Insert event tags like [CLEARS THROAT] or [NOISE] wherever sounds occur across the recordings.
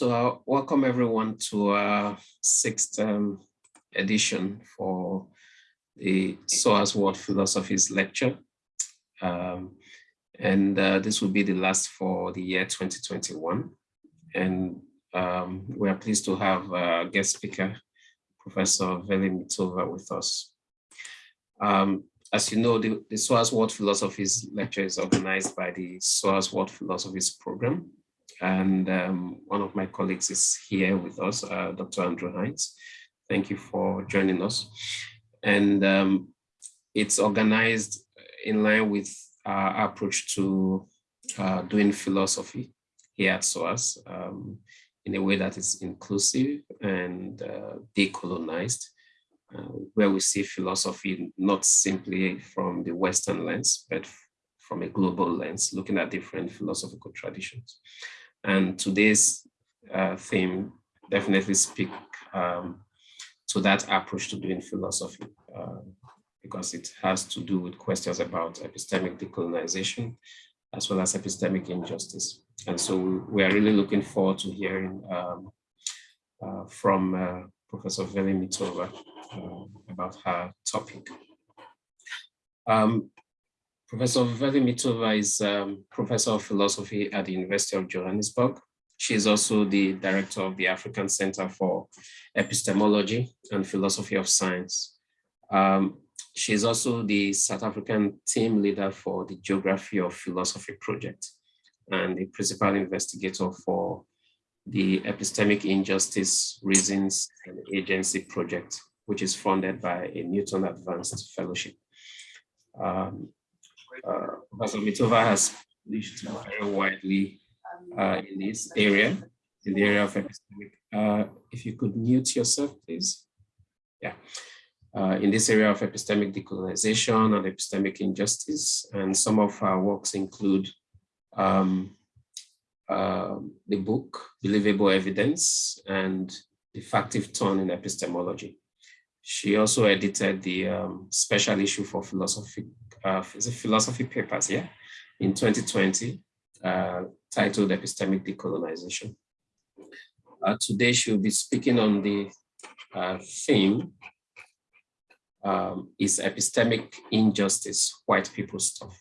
So uh, welcome everyone to our sixth um, edition for the SOAS World Philosophies lecture. Um, and uh, this will be the last for the year 2021. And um, we are pleased to have a guest speaker, Professor Veli Mitova with us. Um, as you know, the, the SOAS World Philosophies lecture is organized by the SOAS World Philosophies program. And um, one of my colleagues is here with us, uh, Dr. Andrew Hines. Thank you for joining us. And um, it's organized in line with our approach to uh, doing philosophy here at SOAS um, in a way that is inclusive and uh, decolonized, uh, where we see philosophy not simply from the Western lens, but from a global lens, looking at different philosophical traditions. And today's uh, theme definitely speak um, to that approach to doing philosophy, uh, because it has to do with questions about epistemic decolonization, as well as epistemic injustice. And so we are really looking forward to hearing um, uh, from uh, Professor Veli Mitova uh, about her topic. Um, Professor Veli Mitova is um, Professor of Philosophy at the University of Johannesburg. She is also the Director of the African Center for Epistemology and Philosophy of Science. Um, she is also the South African team leader for the Geography of Philosophy project and the principal investigator for the Epistemic Injustice Reasons and Agency project, which is funded by a Newton Advanced Fellowship. Um, uh, Professor Mitova has published very widely uh, in this area, in the area of epistemic. Uh, if you could mute yourself, please. Yeah. Uh, in this area of epistemic decolonization and epistemic injustice. And some of our works include um, uh, the book, Believable Evidence and the Factive Turn in Epistemology. She also edited the um, special issue for philosophy uh, philosophy papers, yeah, in 2020, uh, titled Epistemic Decolonization. Uh, today she'll be speaking on the uh, theme, um, is epistemic injustice, white people stuff.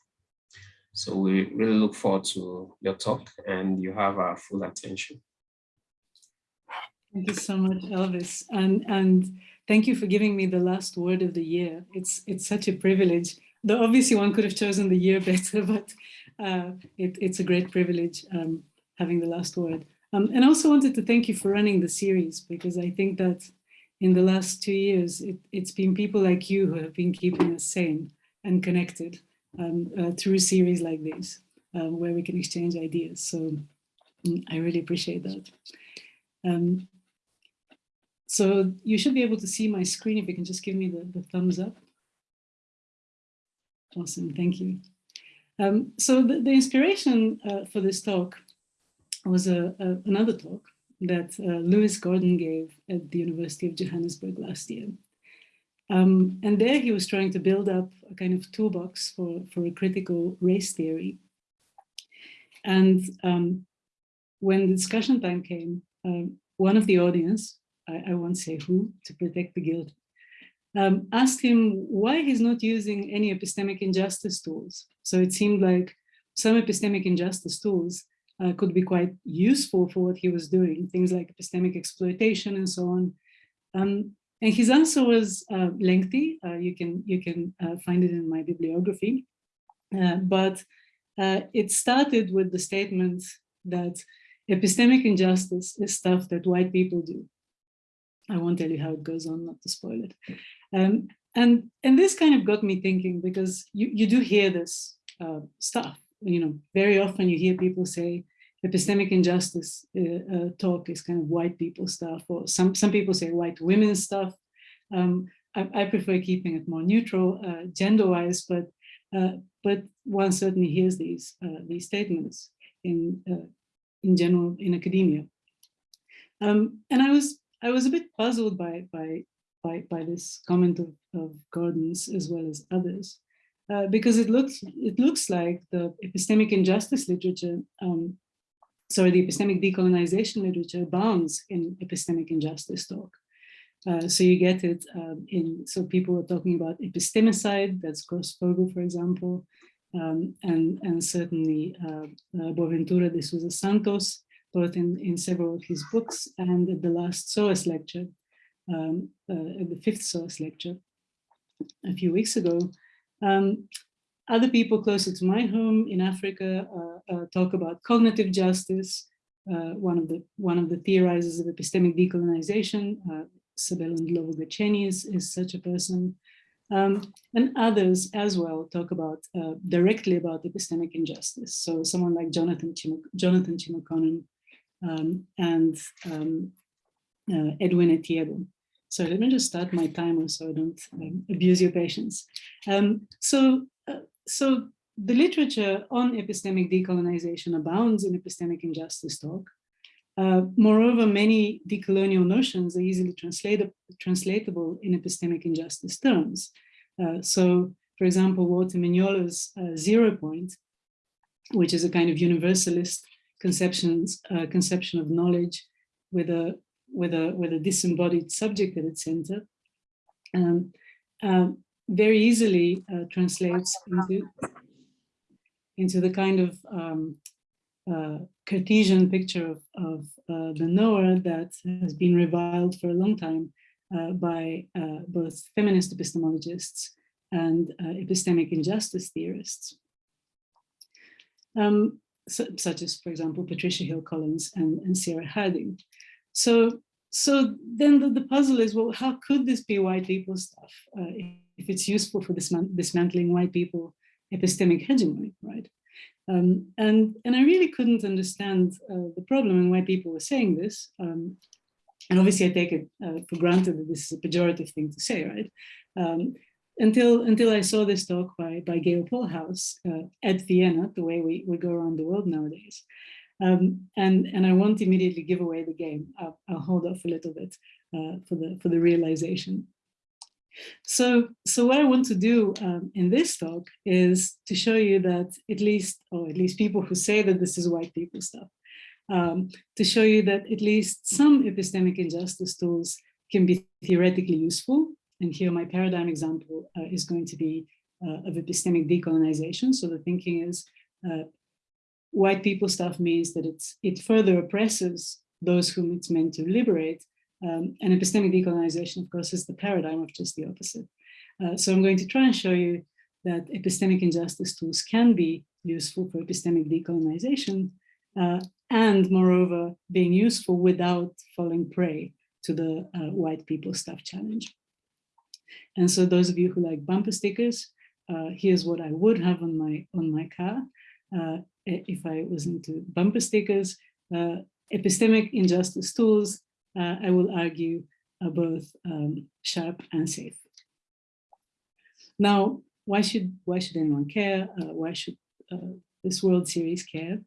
So we really look forward to your talk and you have our full attention. Thank you so much, Elvis. And, and thank you for giving me the last word of the year. It's, it's such a privilege though obviously one could have chosen the year [LAUGHS] better, but uh, it, it's a great privilege um, having the last word. Um, and I also wanted to thank you for running the series, because I think that in the last two years, it, has been people like you who have been keeping us sane and connected um, uh, through series like this, um, where we can exchange ideas. So mm, I really appreciate that. Um, so you should be able to see my screen if you can just give me the, the thumbs up. Awesome, thank you. Um, so the, the inspiration uh, for this talk was a, a another talk that uh, Lewis Gordon gave at the University of Johannesburg last year. Um, and there he was trying to build up a kind of toolbox for, for a critical race theory. And um, when the discussion time came, um, one of the audience, I, I won't say who, to protect the guild, um, asked him why he's not using any epistemic injustice tools. So it seemed like some epistemic injustice tools uh, could be quite useful for what he was doing, things like epistemic exploitation and so on. Um, and his answer was uh, lengthy. Uh, you can you can uh, find it in my bibliography, uh, but uh, it started with the statement that epistemic injustice is stuff that white people do. I won't tell you how it goes on, not to spoil it. Um, and, and this kind of got me thinking because you, you do hear this uh, stuff, you know, very often you hear people say epistemic injustice uh, uh, talk is kind of white people stuff, or some, some people say white women stuff. Um, I, I, prefer keeping it more neutral, uh, gender-wise, but uh, but one certainly hears these uh, these statements in in general in academia. Um, and I was I was a bit puzzled by by by, by this comment of, of Gordon's as well as others, uh, because it looks it looks like the epistemic injustice literature um, sorry, the epistemic decolonization literature abounds in epistemic injustice talk. Uh, so you get it um, in, so people are talking about epistemicide, that's Grosfoguel, for example, um, and, and certainly uh, uh, Boaventura de Sousa Santos, both in, in several of his books and at the last SOAS lecture, um, uh, at the fifth SOAS lecture a few weeks ago. Um, other people closer to my home in Africa uh, uh, talk about cognitive justice. Uh, one of the one of the theorizers of epistemic decolonization, uh, Sabelo Ndlovu is, is such a person. Um, and others as well talk about uh, directly about epistemic injustice. So someone like Jonathan Chim Jonathan Chimakonam um, and um, uh, Edwin Etieyibo. So let me just start my timer so I don't um, abuse your patience. Um, so, uh, so the literature on epistemic decolonization abounds in epistemic injustice talk. Uh, moreover, many decolonial notions are easily translatable in epistemic injustice terms. Uh, so, for example, Walter Mignolo's uh, zero point, which is a kind of universalist conceptions, uh, conception of knowledge with a, with, a, with a disembodied subject at its center, um, um very easily uh, translates into, into the kind of um, uh, Cartesian picture of, of uh, the knower that has been reviled for a long time uh, by uh, both feminist epistemologists and uh, epistemic injustice theorists, um, such as, for example, Patricia Hill Collins and, and Sandra Harding. So, so then the, the, puzzle is, well, how could this be white people stuff uh, if it's useful for dismantling white people epistemic hegemony, right? Um, and, and I really couldn't understand uh, the problem and why people were saying this. Um, and obviously I take it uh, for granted that this is a pejorative thing to say, right? Um, until, until I saw this talk by, by Gaile Pohlhaus uh, at Vienna, the way we, we go around the world nowadays. Um, and, and I won't immediately give away the game. I'll, I'll hold off a little bit uh, for, the, for the realization. So, so what I want to do um, in this talk is to show you that at least, or at least people who say that this is white people stuff, um, to show you that at least some epistemic injustice tools can be theoretically useful. And here my paradigm example uh, is going to be uh, of epistemic decolonization. So the thinking is uh, white people stuff means that it's it further oppresses those whom it's meant to liberate um, and epistemic decolonization, of course, is the paradigm of just the opposite. Uh, so I'm going to try and show you that epistemic injustice tools can be useful for epistemic decolonization, uh, and moreover, being useful without falling prey to the uh, white people stuff challenge. And so those of you who like bumper stickers, uh, here's what I would have on my on my car uh, if I was into bumper stickers. Uh, epistemic injustice tools uh, I will argue are both um, sharp and safe. Now, why should why should anyone care? Uh, why should uh, this World Series care?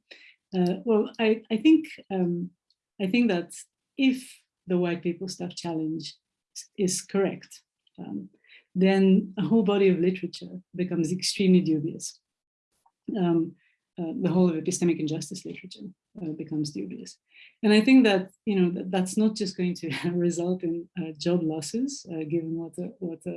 Well, I I think um, I think that if the white people stuff challenge is correct, um, then a whole body of literature becomes extremely dubious. Um, uh, the whole of epistemic injustice literature uh, becomes dubious. And I think that, you know, that, that's not just going to [LAUGHS] result in uh, job losses, uh, given what, a, what a,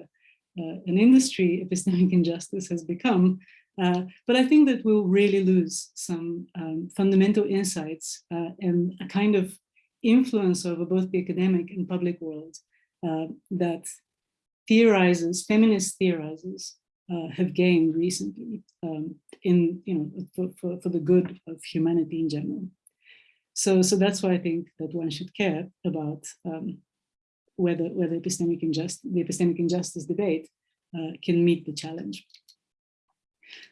uh, an industry epistemic injustice has become, uh, but I think that we'll really lose some um, fundamental insights and a kind of influence over both the academic and public world that theorizers, feminist theorizers, uh, have gained recently um, in, you know, for, for, for, the good of humanity in general. So, so that's why I think that one should care about um, whether, whether epistemic injustice, the epistemic injustice debate uh, can meet the challenge.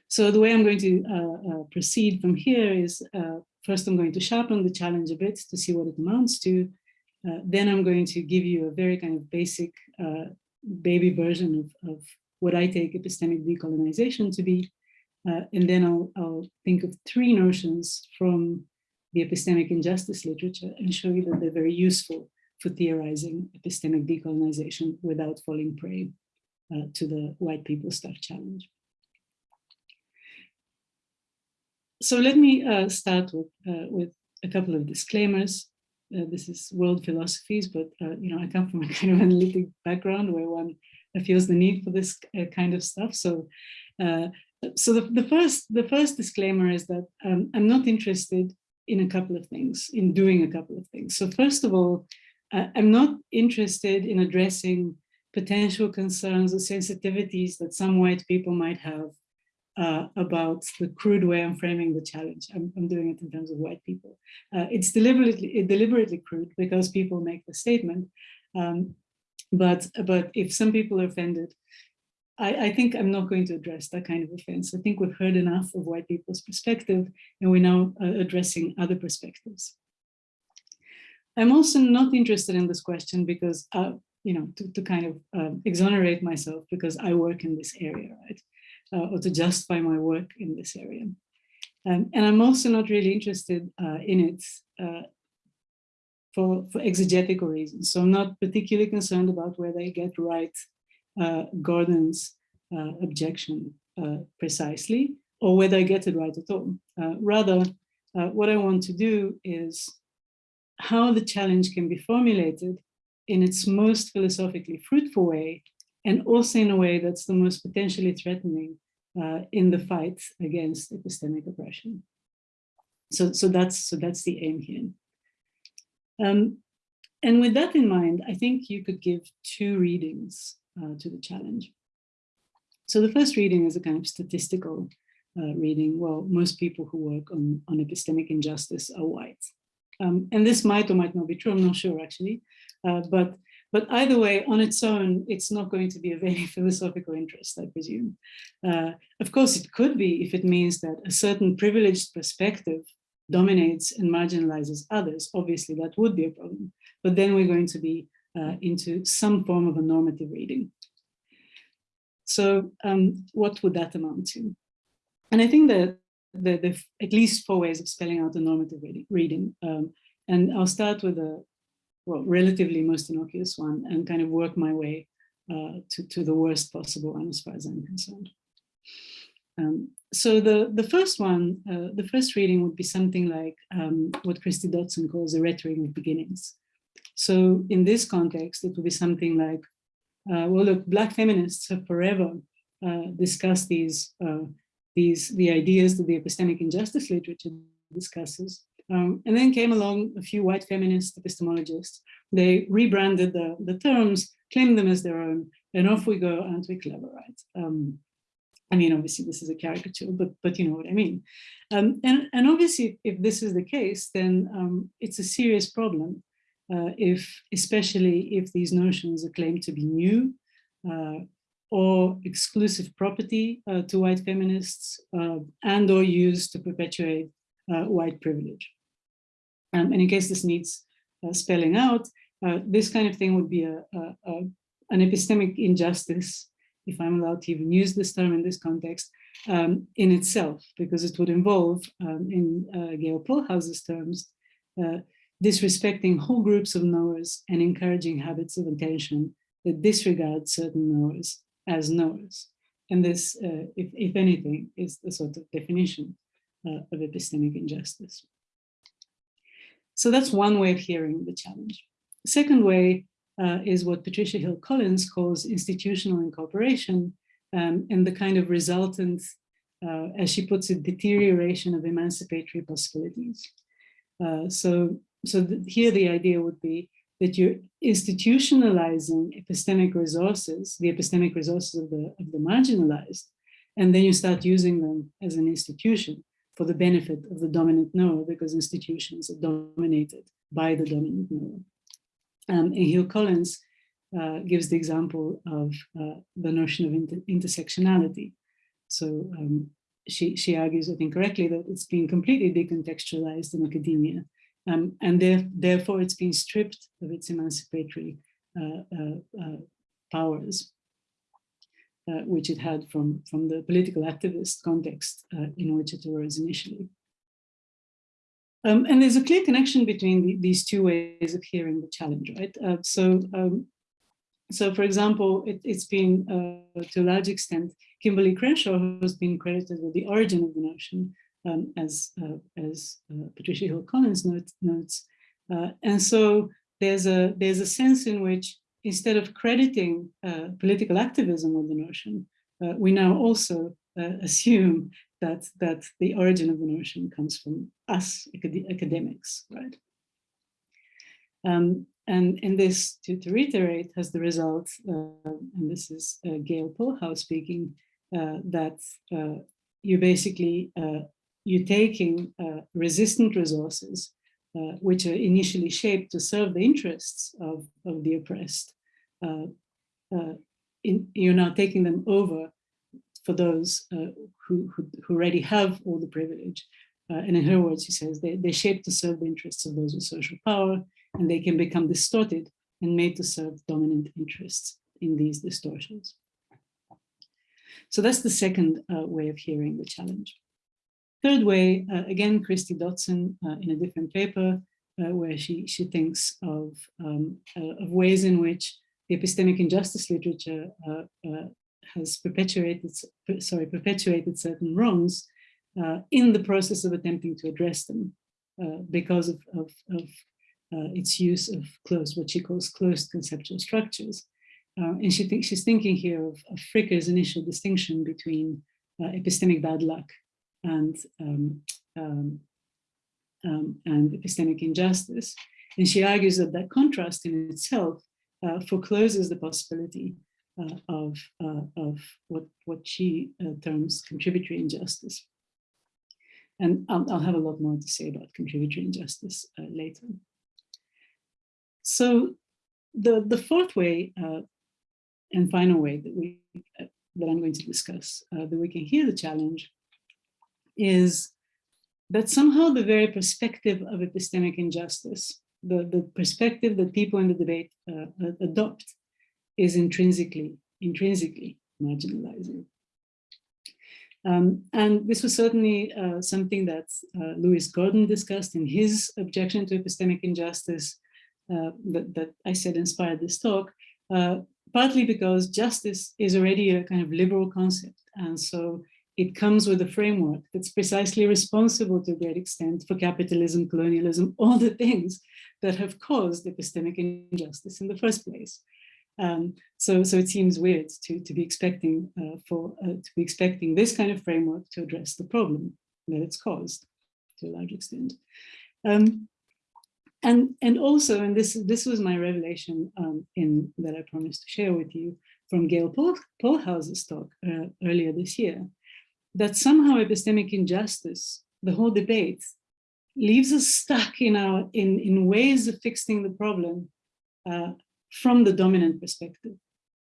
So the way I'm going to uh, uh proceed from here is, uh, first I'm going to sharpen the challenge a bit to see what it amounts to. Uh, then I'm going to give you a very kind of basic baby version of, of what I take epistemic decolonization to be. Uh, and then I'll, I'll think of three notions from the epistemic injustice literature and show you that they're very useful for theorizing epistemic decolonization without falling prey uh, to the white people stuff challenge. So let me uh, start with, uh, with a couple of disclaimers. Uh, this is world philosophies, but uh, you know, I come from a [LAUGHS] kind of analytic background where one feels the need for this uh, kind of stuff. So, uh, so the, the first the first disclaimer is that um, I'm not interested in a couple of things, in doing a couple of things. So first of all, I'm not interested in addressing potential concerns or sensitivities that some white people might have uh, about the crude way I'm framing the challenge. I'm, I'm doing it in terms of white people. Uh, it's deliberately deliberately crude because people make the statement. Um, but but if some people are offended, I, I, think I'm not going to address that kind of offense. I think we've heard enough of white people's perspective, and we're now uh, addressing other perspectives. I'm also not interested in this question because, uh, you know, to, to kind of uh, exonerate myself because I work in this area, right? Uh, or to justify my work in this area. Um, and I'm also not really interested uh, in it uh, for, for exegetical reasons. So I'm not particularly concerned about whether I get right uh, Gordon's uh, objection precisely, or whether I get it right at all. rather, what I want to do is how the challenge can be formulated in its most philosophically fruitful way and also in a way that's the most potentially threatening uh, in the fight against epistemic oppression. So, so that's so that's the aim here. Um, and with that in mind, I think you could give two readings uh, to the challenge. So the first reading is a kind of statistical uh, reading. Well, most people who work on, on epistemic injustice are white. Um, and this might or might not be true, I'm not sure actually. Uh, but but either way, on its own, it's not going to be of any [LAUGHS] philosophical interest, I presume. Uh, of course, it could be if it means that a certain privileged perspective dominates and marginalizes others. Obviously, that would be a problem. But then we're going to be uh, into some form of a normative reading. So um, what would that amount to? And I think that there are at least four ways of spelling out the normative reading. Um, and I'll start with a, well, relatively most innocuous one and kind of work my way uh, to, to the worst possible one as far as I'm concerned. Um, so the, the first one, uh, the first reading would be something like um, what Kristie Dotson calls a rhetoric of beginnings. So in this context, it would be something like, uh, well, look, Black feminists have forever uh, discussed these, uh, these, the ideas that the epistemic injustice literature discusses, um, and then came along a few white feminist epistemologists. They rebranded the, the terms, claimed them as their own, and off we go, aren't we clever, right? Um, I mean, obviously this is a caricature, but but you know what I mean. Um, and, and obviously if this is the case, then um, it's a serious problem. Uh, if, especially if these notions are claimed to be new uh, or exclusive property uh, to white feminists uh, and or used to perpetuate white privilege. Um, and in case this needs uh, spelling out, uh, this kind of thing would be a, a, a, an epistemic injustice, if I'm allowed to even use this term in this context, um, in itself, because it would involve, um, in uh, Gaile Pohlhaus's terms, uh, disrespecting whole groups of knowers and encouraging habits of attention that disregard certain knowers as knowers. And this, uh, if, if anything, is the sort of definition uh, of epistemic injustice. So that's one way of hearing the challenge. Second way uh, is what Patricia Hill Collins calls institutional incorporation um, and the kind of resultant, uh, as she puts it, deterioration of emancipatory possibilities. Uh, so so here the idea would be that you're institutionalizing epistemic resources, the epistemic resources of the, of the marginalized, and then you start using them as an institution for the benefit of the dominant knower because institutions are dominated by the dominant knower. Um, and Hill Collins uh, gives the example of uh, the notion of inter intersectionality. So um, she, she argues, I think correctly, that it's been completely decontextualized in academia. Um, and there, therefore it's been stripped of its emancipatory uh, uh, uh powers which it had from, from the political activist context uh, in which it arose initially. Um, and there's a clear connection between the, these two ways of hearing the challenge, right? Uh, so, um, so for example, it, has been uh, to a large extent Kimberlé Crenshaw who's been credited with the origin of the notion, um, as, uh, as uh, Patricia Hill Collins note, notes. Uh, and so there's a, there's a sense in which instead of crediting uh, political activism with the notion, uh, we now also uh, assume that, that the origin of the notion comes from us acad academics, right? Um, and, in this, to, to reiterate, has the result, and this is Gaile Pohlhaus speaking, that you basically you're taking uh, resistant resources, uh, which are initially shaped to serve the interests of, of the oppressed. Uh, uh in, you're now taking them over for those uh, who, who, who, already have all the privilege. Uh, and in her words, she says, they, they shape to serve the interests of those with social power, and they can become distorted and made to serve dominant interests in these distortions. So that's the second way of hearing the challenge. Third way, uh, again, Kristie Dotson uh, in a different paper, uh, where she, she thinks of, um, uh, of ways in which the epistemic injustice literature uh, uh, has perpetuated, sorry, perpetuated certain wrongs in the process of attempting to address them because of, of, of its use of closed, what she calls closed conceptual structures. and she thinks she's thinking here of, of Fricker's initial distinction between epistemic bad luck and um, um, um, and epistemic injustice. And she argues that that contrast in itself uh, forecloses the possibility uh, of, uh, of what, what she uh, terms contributory injustice. And I'll, I'll, have a lot more to say about contributory injustice uh, later. So the, the fourth way uh, and final way that we that I'm going to discuss, that we can hear the challenge is that somehow the very perspective of epistemic injustice, the, the perspective that people in the debate uh, adopt is intrinsically, intrinsically marginalizing. Um, and this was certainly uh, something that uh, Lewis Gordon discussed in his objection to epistemic injustice uh, that, that, I said inspired this talk, uh, partly because justice is already a kind of liberal concept. And so it comes with a framework that's precisely responsible to a great extent for capitalism, colonialism, all the things that have caused epistemic injustice in the first place. Um, so, so it seems weird to, to be expecting uh, for uh, to be expecting this kind of framework to address the problem that it's caused to a large extent. Um, and and also, and this this was my revelation um, in that I promised to share with you from Gail Paul, Pohlhaus's talk uh, earlier this year that somehow epistemic injustice, the whole debate, leaves us stuck in our in, in ways of fixing the problem uh, from the dominant perspective.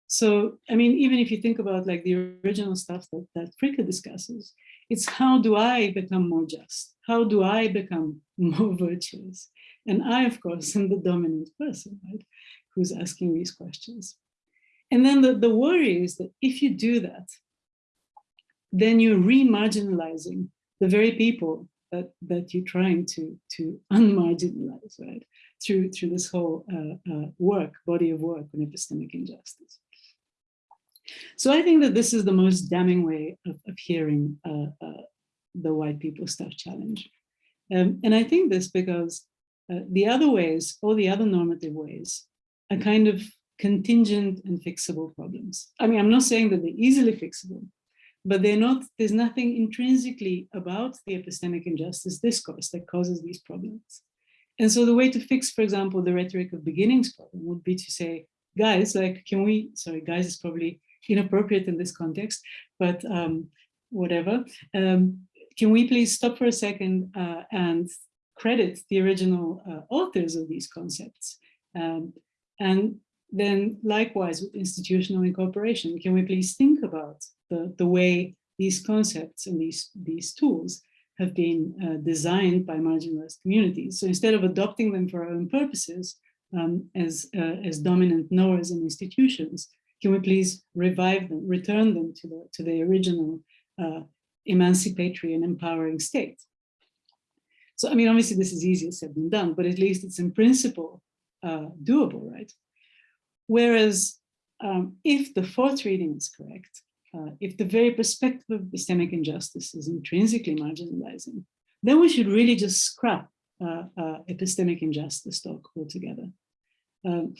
So, I mean, even if you think about like the original stuff that, that Fricker discusses, it's how do I become more just? How do I become more [LAUGHS] virtuous? And I, of course, am the dominant person, right? Who's asking these questions. And then the, the worry is that if you do that, then you're re-marginalizing the very people that, that you're trying to, to [LAUGHS] unmarginalize, right? Through, through this whole uh, uh, work, body of work on epistemic injustice. So I think that this is the most damning way of, of hearing uh, uh the white people stuff challenge. Um, and I think this because uh, the other ways, all the other normative ways, are kind of contingent and fixable problems. I mean, I'm not saying that they're easily fixable, but they're not, there's nothing intrinsically about the epistemic injustice discourse that causes these problems. And so the way to fix, for example, the rhetoric of beginnings problem would be to say, guys, like, can we, sorry, guys is probably inappropriate in this context, but um, whatever. Um, can we please stop for a second uh, and credit the original uh, authors of these concepts? Um, and then likewise with institutional incorporation, can we please think about the, the way these concepts and these, these tools have been uh, designed by marginalized communities. So instead of adopting them for our own purposes um, as, uh, as dominant knowers and institutions, can we please revive them, return them to the, to the original uh, emancipatory and empowering state? So, I mean, obviously this is easier said than done, but at least it's in principle uh, doable, right? Whereas um, if the fourth reading is correct, uh, if the very perspective of epistemic injustice is intrinsically marginalizing, then we should really just scrap uh, uh, epistemic injustice talk altogether. Um,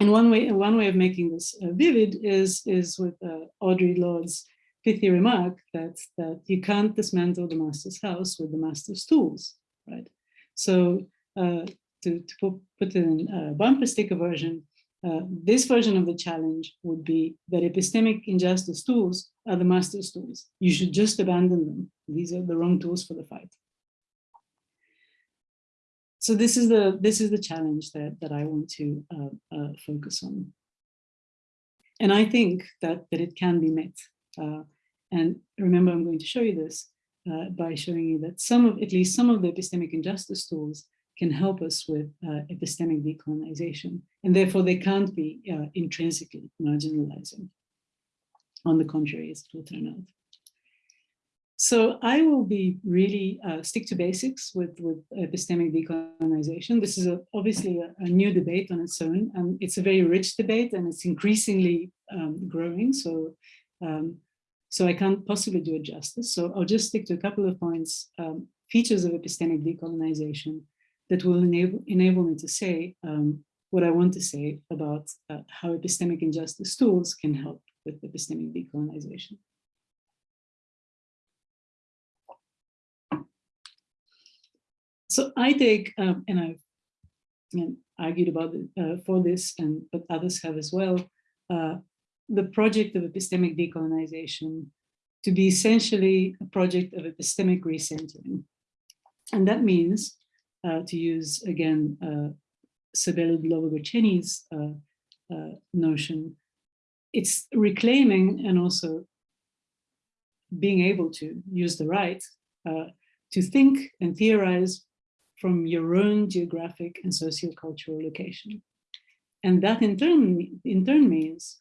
and one way, one way of making this uh, vivid is, is with uh, Audre Lorde's pithy remark that, that you can't dismantle the master's house with the master's tools, right? So uh, to, to put in a bumper sticker version, uh, this version of the challenge would be that epistemic injustice tools are the master's tools. You should just abandon them. These are the wrong tools for the fight. So this is the this is the challenge that that I want to uh, uh, focus on, and I think that that it can be met. Uh, and remember, I'm going to show you this uh, by showing you that some of at least some of the epistemic injustice tools can help us with uh, epistemic decolonization, and therefore they can't be uh, intrinsically marginalizing. On the contrary, as it will turn out. So I will be really uh, stick to basics with, with epistemic decolonization. This is a, obviously a, a, new debate on its own, and it's a very rich debate, and it's increasingly um, growing. So, um, so I can't possibly do it justice. So I'll just stick to a couple of points, um, features of epistemic decolonization, that will enable, enable me to say um, what I want to say about uh, how epistemic injustice tools can help with epistemic decolonization. So I take, um, and I've and argued about it uh, for this, and but others have as well, uh, the project of epistemic decolonization to be essentially a project of epistemic recentering. And that means to use again uh, Ndlovu-Gatsheni's uh, uh, notion, it's reclaiming and also being able to use the right uh, to think and theorize from your own geographic and sociocultural location. And that in turn, in turn means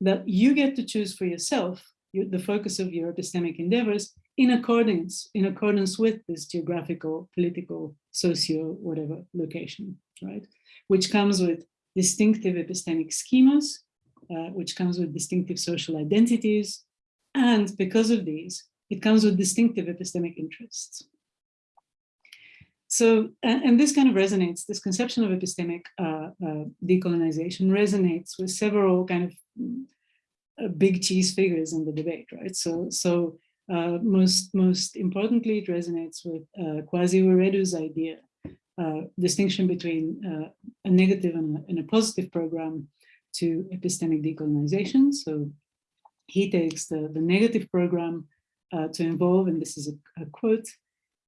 that you get to choose for yourself the focus of your epistemic endeavors in accordance, in accordance with this geographical, political, socio, whatever location, right? Which comes with distinctive epistemic schemas, uh, which comes with distinctive social identities. And because of these, it comes with distinctive epistemic interests. So, and, this kind of resonates, this conception of epistemic uh, uh, decolonization resonates with several kind of uh, big cheese figures in the debate, right? So, so uh, most, most importantly, it resonates with uh, Kwasi Wiredu's idea, uh, distinction between uh, a negative and a, and a, positive program to epistemic decolonization. So he takes the, the negative program uh, to involve, and this is a, a quote,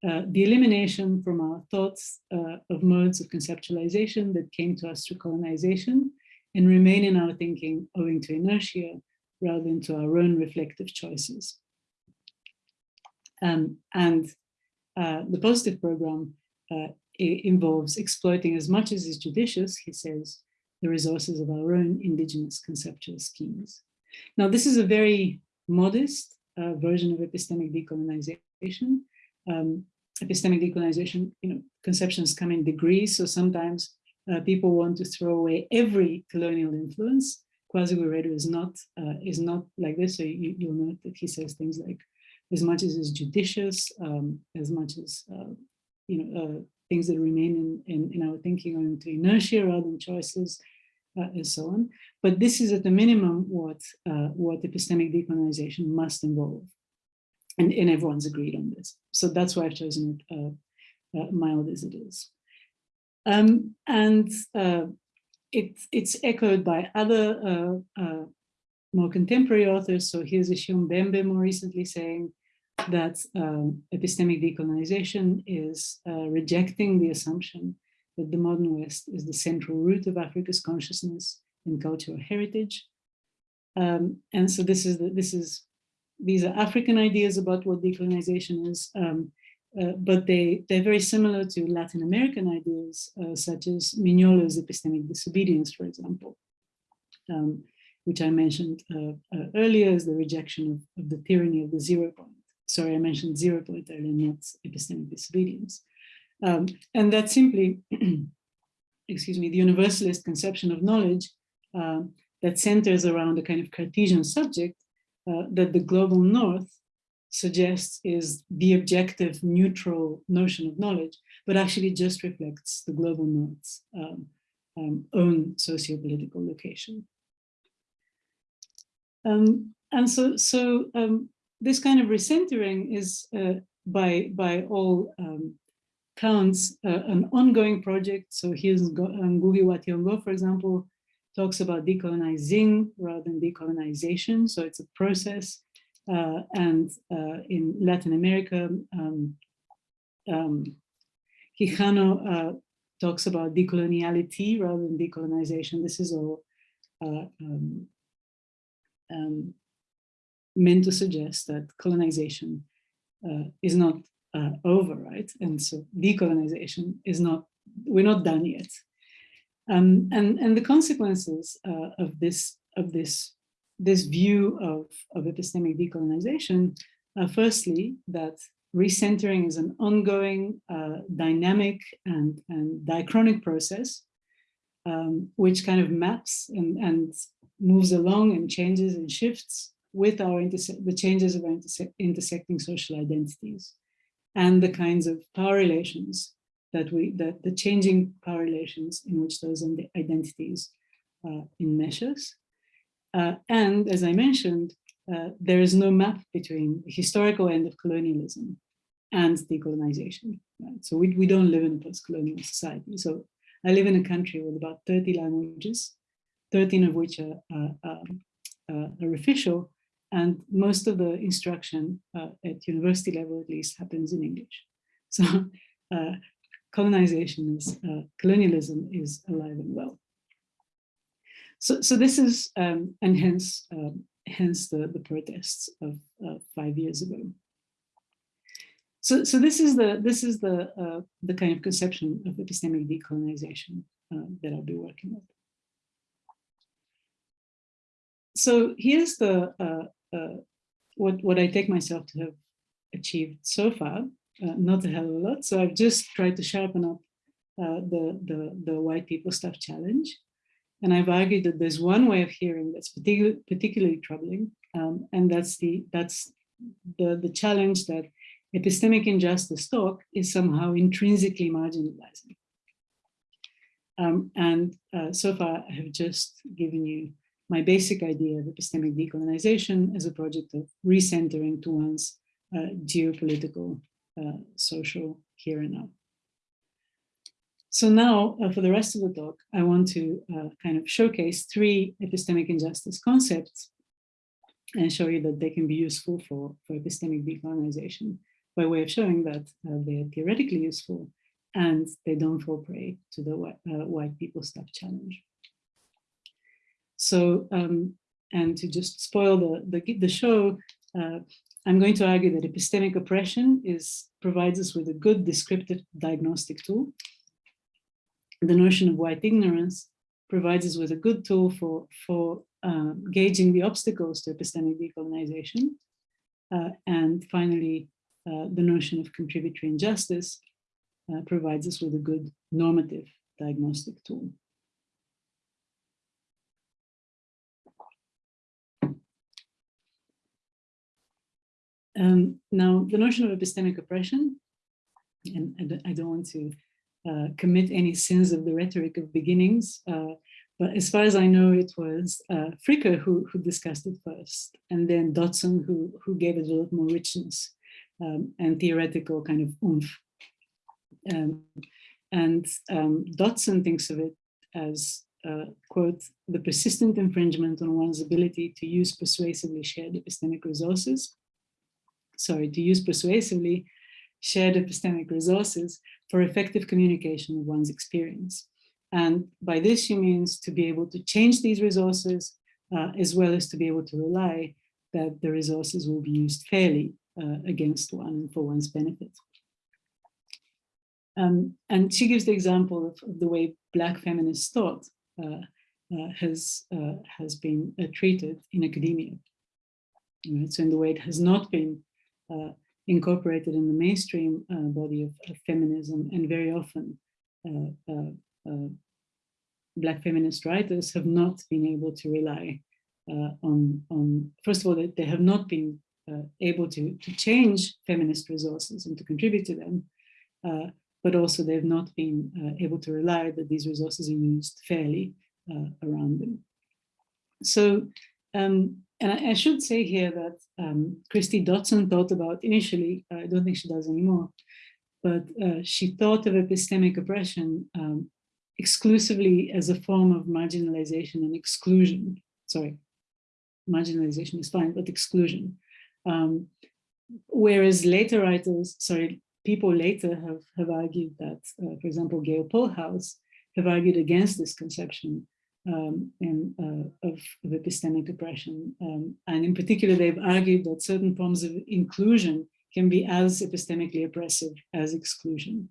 uh, the elimination from our thoughts of modes of conceptualization that came to us through colonization and remain in our thinking owing to inertia rather than to our own reflective choices. Um, and uh, the positive program uh, involves exploiting as much as is judicious, he says, the resources of our own indigenous conceptual schemes. Now, this is a very modest uh, version of epistemic decolonization. Um, epistemic decolonization, you know, conceptions come in degrees, so sometimes uh, people want to throw away every colonial influence. Wiredu is not uh, is not like this. So you, will note that he says things like as much as is judicious, um, as much as, uh, you know, uh, things that remain in, in, in, our thinking are into inertia rather than choices, uh, and so on. But this is at the minimum what, uh, what epistemic decolonization must involve. And, and everyone's agreed on this. So that's why I've chosen it uh, uh, mild as it is. Um, and it, it's echoed by other more contemporary authors. So here's Achille Mbembe more recently saying that um, epistemic decolonization is uh, rejecting the assumption that the modern West is the central root of Africa's consciousness and cultural heritage. Um, and so this is, the, this is, these are African ideas about what decolonization is, um, uh, but they, they're very similar to Latin American ideas, uh, such as Mignolo's epistemic disobedience, for example, um, which I mentioned uh, uh, earlier as the rejection of, of the tyranny of the zero point sorry, I mentioned zero point earlier, not epistemic disobedience. Um, and that simply, [CLEARS THROAT] excuse me, the universalist conception of knowledge uh, that centers around a kind of Cartesian subject uh, that the global north suggests is the objective neutral notion of knowledge, but actually just reflects the global north's um, um, own socio-political location. Um, and so, so um, this kind of recentering is uh, by, by all um, counts uh, an ongoing project. So here's um, Ngugi wa Thiong'o, for example, talks about decolonizing rather than decolonization. So it's a process. Uh, and uh, in Latin America, um, um, Quijano uh, talks about decoloniality rather than decolonization. This is all uh, um, um, meant to suggest that colonization uh, is not uh, over, right? And so decolonization is not, we're not done yet. Um, and, and the consequences uh, of this, of this, this view of, of epistemic decolonization are firstly that recentering is an ongoing, uh, dynamic and, and diachronic process, um, which kind of maps and, and moves along and changes and shifts with our the changes of interse intersecting social identities and the kinds of power relations that we that the changing power relations in which those identities uh, enmeshes. Uh, and as I mentioned, uh, there is no map between the historical end of colonialism and decolonization. Right? So we, we don't live in a post-colonial society. So I live in a country with about 30 languages, 13 of which are, um, uh, are official, and most of the instruction uh, at university level at least happens in English. [LAUGHS] So uh, colonization is, uh, colonialism is alive and well. So, so this is, um, and hence, um, hence the, the protests of five years ago. So, so this is the this is the uh, the kind of conception of epistemic decolonization uh, that I'll be working with. So here's the uh, uh, what, what I take myself to have achieved so far, uh, not a hell of a lot. So I've just tried to sharpen up uh, the, the, the white people stuff challenge. And I've argued that there's one way of hearing that's particular, particularly troubling, um, and that's the that's the, the challenge that epistemic injustice talk is somehow intrinsically marginalizing. Um, and uh, so far, I have just given you my basic idea of epistemic decolonization as a project of recentering to one's uh, geopolitical, uh, social here and now. So now, uh, for the rest of the talk, I want to uh, kind of showcase three epistemic injustice concepts and show you that they can be useful for, for epistemic decolonization by way of showing that uh, they are theoretically useful and they don't fall prey to the white, uh, white people stuff challenge. So, um, and to just spoil the, the, the show, uh, I'm going to argue that epistemic oppression is provides us with a good descriptive diagnostic tool. The notion of white ignorance provides us with a good tool for, for uh, gauging the obstacles to epistemic decolonization. Uh, and finally, uh, the notion of contributory injustice uh, provides us with a good normative diagnostic tool. Um, now, the notion of epistemic oppression, and I don't want to uh, commit any sins of the rhetoric of beginnings, uh, but as far as I know, it was uh, Fricker who, who discussed it first, and then Dotson who, who gave it a lot more richness um, and theoretical kind of oomph. Um, and um, Dotson thinks of it as, uh, quote, the persistent infringement on one's ability to use persuasively shared epistemic resources sorry, to use persuasively shared epistemic resources for effective communication of one's experience. And by this, she means to be able to change these resources, uh, as well as to be able to rely that the resources will be used fairly uh, against one and for one's benefit. Um, and she gives the example of, of, the way Black feminist thought uh, uh has, uh, has been uh, treated in academia. Right? So in the way it has not been uh, incorporated in the mainstream uh, body of, of, feminism and very often uh, Black feminist writers have not been able to rely uh, on, on, first of all, they, they have not been uh, able to, to change feminist resources and to contribute to them, uh, but also they've not been uh, able to rely that these resources are used fairly uh, around them. So, um, and I, I, should say here that um, Kristie Dotson thought about initially, I don't think she does anymore, but uh, she thought of epistemic oppression um, exclusively as a form of marginalization and exclusion. Sorry, marginalization is fine, but exclusion. Um, whereas later writers, sorry, people later have, have argued that, uh, for example, Gaile Pohlhaus have argued against this conception um, and, uh, of, epistemic oppression. Um, and in particular, they've argued that certain forms of inclusion can be as epistemically oppressive as exclusion.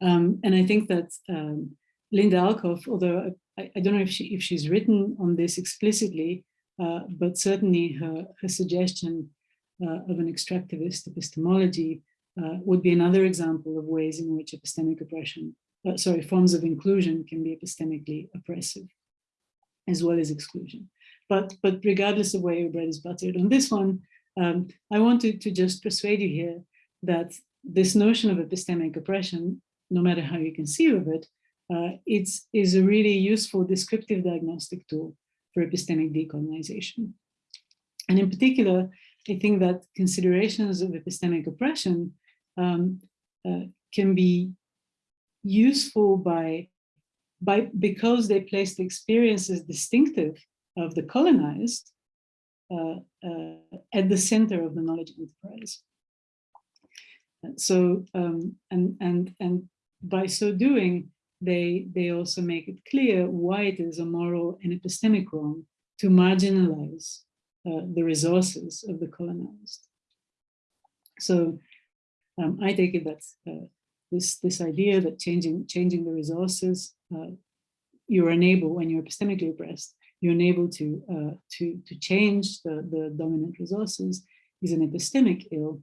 Um, and I think that um, Linda Alcoff, although I, I, don't know if, she, if she's written on this explicitly, uh, but certainly her, her suggestion uh, of an extractivist epistemology uh, would be another example of ways in which epistemic oppression, uh, sorry, forms of inclusion can be epistemically oppressive, as well as exclusion. But, but regardless of where your bread is buttered on this one, um, I wanted to just persuade you here that this notion of epistemic oppression, no matter how you conceive of it, uh, it's, is a really useful descriptive diagnostic tool for epistemic decolonization. And in particular, I think that considerations of epistemic oppression um, uh, can be useful by, by because they place the experiences distinctive of the colonized uh, uh, at the center of the knowledge enterprise. So, um, and, and, and by so doing, they, they also make it clear why it is a moral and epistemic wrong to marginalize uh, the resources of the colonized. So um, I take it that uh, this, this idea that changing, changing the resources, uh, you're unable, when you're epistemically oppressed, you're unable to, uh, to, to change the, the dominant resources is an epistemic ill.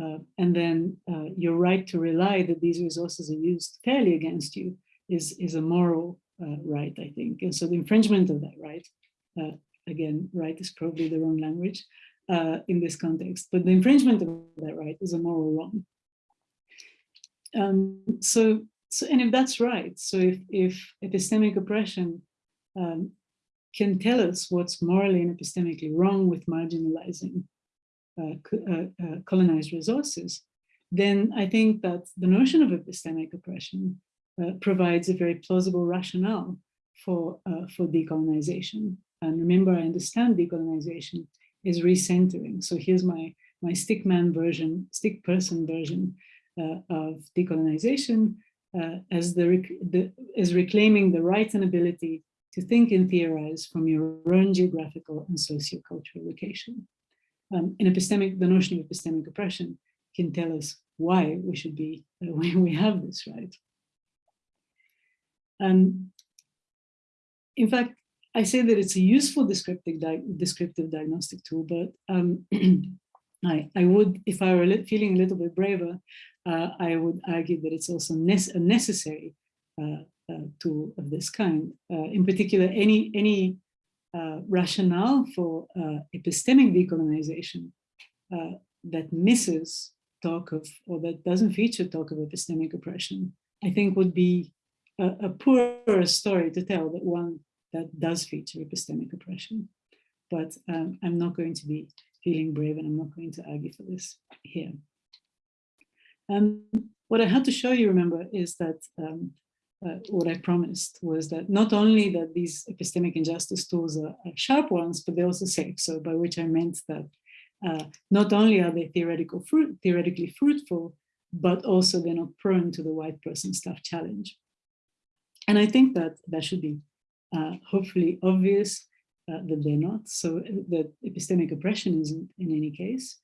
Uh, and then uh, your right to rely that these resources are used fairly against you is, is a moral uh, right, I think. And so the infringement of that right, uh, again, right is probably the wrong language in this context, but the infringement of that right is a moral wrong. Um, so, so, and if that's right, so if, if epistemic oppression um, can tell us what's morally and epistemically wrong with marginalizing uh, uh, uh, colonized resources, then I think that the notion of epistemic oppression uh, provides a very plausible rationale for, uh, for decolonization. And remember, I understand decolonization is recentering. So here's my, my stick man version, stick person version of decolonization uh, as, the, the, as reclaiming the right and ability to think and theorize from your own geographical and sociocultural location. Um, in epistemic, the notion of epistemic oppression can tell us why we should be, uh, [LAUGHS] we have this right. Um, in fact, I say that it's a useful descriptive, di descriptive diagnostic tool, but um, [CLEARS THROAT] I, I would, if I were feeling a little bit braver, uh, I would argue that it's also ne a necessary uh, uh, tool of this kind. Uh, in particular, any, any uh, rationale for uh, epistemic decolonization that misses talk of, or that doesn't feature talk of epistemic oppression, I think would be a, a story to tell that one that does feature epistemic oppression. But um, I'm not going to be feeling brave and I'm not going to argue for this here. Um, what I had to show you, remember, is that um, uh, what I promised was that not only that these epistemic injustice tools are, are, sharp ones, but they're also safe. So by which I meant that uh, not only are they theoretical fruit, theoretically fruitful, but also they're not prone to the white person stuff challenge. And I think that that should be uh, hopefully obvious uh, that they're not. So uh, that epistemic oppression isn't in any case,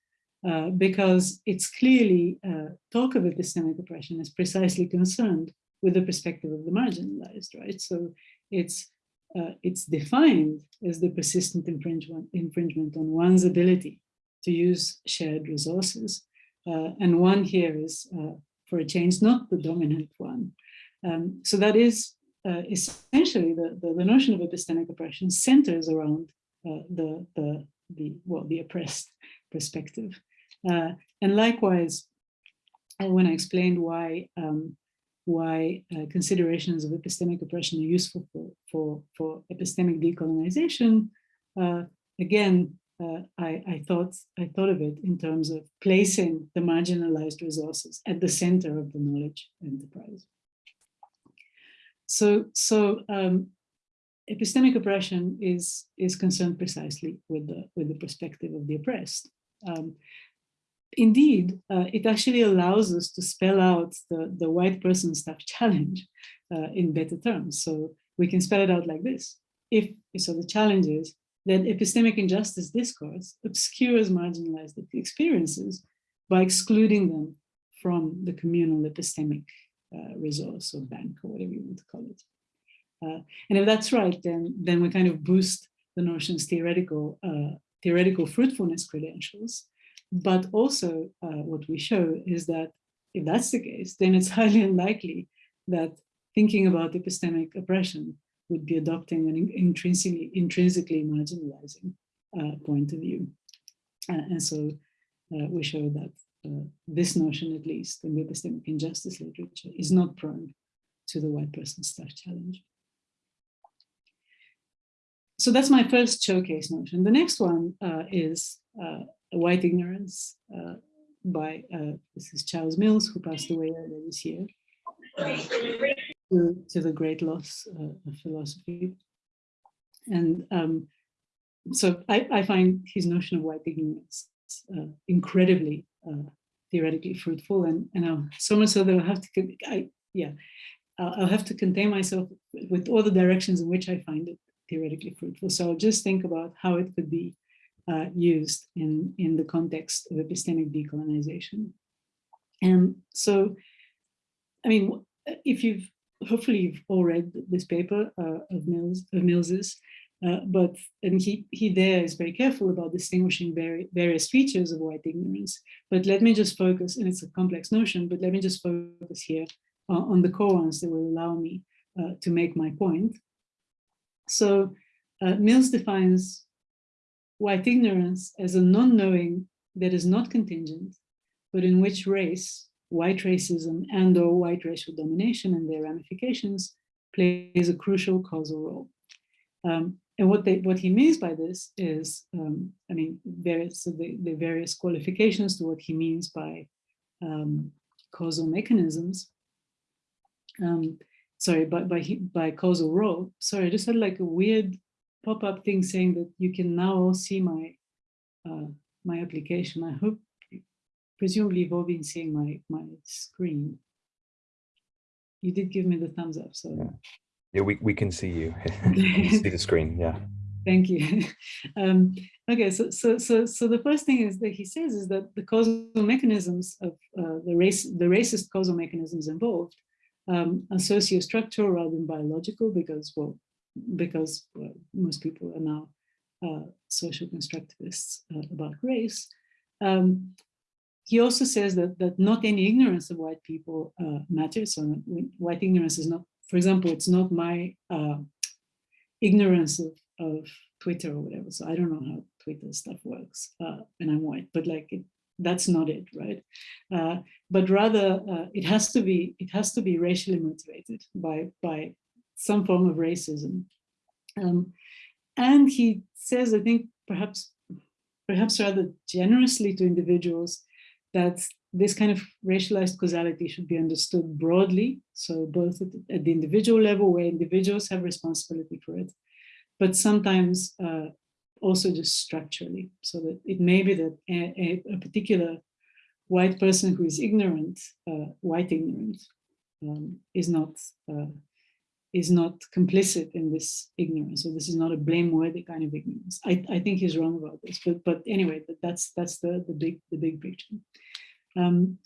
uh, because it's clearly uh, talk of epistemic oppression is precisely concerned with the perspective of the marginalized, right? So it's uh, it's defined as the persistent infringement, infringement on one's ability to use shared resources. and one here is, for a change, not the dominant one, um, so that is uh, essentially the, the, the, notion of epistemic oppression centers around uh, the, the, the, well, the oppressed perspective. Uh, and likewise, uh, when I explained why um, why uh, considerations of epistemic oppression are useful for, for, for epistemic decolonization, uh, again, uh, I, I, thought, I thought of it in terms of placing the marginalized resources at the center of the knowledge enterprise. So, so um, epistemic oppression is, is concerned precisely with the, with the perspective of the oppressed. Um, indeed, uh, it actually allows us to spell out the, the white person stuff [LAUGHS] challenge uh, in better terms. So we can spell it out like this. If, so the challenge is that epistemic injustice discourse obscures marginalized experiences by excluding them from the communal epistemic uh, resource or bank or whatever you want to call it. Uh, and if that's right, then, then we kind of boost the notion's theoretical, uh, theoretical fruitfulness credentials but also uh, what we show is that if that's the case, then it's [LAUGHS] highly unlikely that thinking about epistemic oppression would be adopting an intrinsically, intrinsically marginalizing uh, point of view. Uh, and so uh, we show that uh, this notion, at least in the epistemic injustice literature, is not prone to the white person stuff challenge. So that's my first showcase notion. The next one uh, is White Ignorance uh, by, uh, this is Charles Mills, who passed away earlier this year, to, to, the great loss uh, of philosophy. And um, so I, I, find his notion of white ignorance uh, incredibly uh, theoretically fruitful and, and I'll, so much so that I'll have to, I, yeah, I'll, I'll have to contain myself with all the directions in which I find it theoretically fruitful. So I'll just think about how it could be uh, used in, in the context of epistemic decolonization. And so, I mean, if you've, hopefully you've all read this paper uh, of Mills, of Mills's, uh, but and he he there is very careful about distinguishing various features of white ignorance. But let me just focus, and it's a complex notion, but let me just focus here on the core ones that will allow me uh, to make my point. So uh, Mills defines white ignorance as a non-knowing that is not contingent, but in which race, white racism and or white racial domination and their ramifications plays a crucial causal role. Um, and what they what he means by this is, um, I mean, various so the, the various qualifications to what he means by um, causal mechanisms. Um, sorry, by by by causal role. Sorry, I just had like a weird pop-up thing saying that you can now all see my uh, my application. I hope, presumably you've all been seeing my, my screen. You did give me the thumbs up, so. Yeah, yeah we, we can see you, [LAUGHS] see the screen, yeah. [LAUGHS] Thank you. [LAUGHS] um, okay, so, so, so, so the first thing is that he says is that the causal mechanisms of uh, the race, the racist causal mechanisms involved um, are sociostructural rather than biological because, well, because well, most people are now uh, social constructivists uh, about race. Um, he also says that, that not any ignorance of white people uh, matters. So white ignorance is not, for example, it's not my uh, ignorance of, of Twitter or whatever. So I don't know how Twitter stuff works uh, and I'm white, but like it, that's not it, right? Uh, but rather it has to be, it has to be racially motivated by, by some form of racism. Um, and he says, I think perhaps, perhaps rather generously to individuals, that this kind of racialized causality should be understood broadly. So both at, the individual level where individuals have responsibility for it, but sometimes uh, also just structurally. So that it may be that a, a, a particular white person who is ignorant, uh, white ignorant, um, is not uh, is not complicit in this ignorance. So this is not a blameworthy kind of ignorance. I, I think he's wrong about this, but but anyway, that's that's the the big the big picture. Um,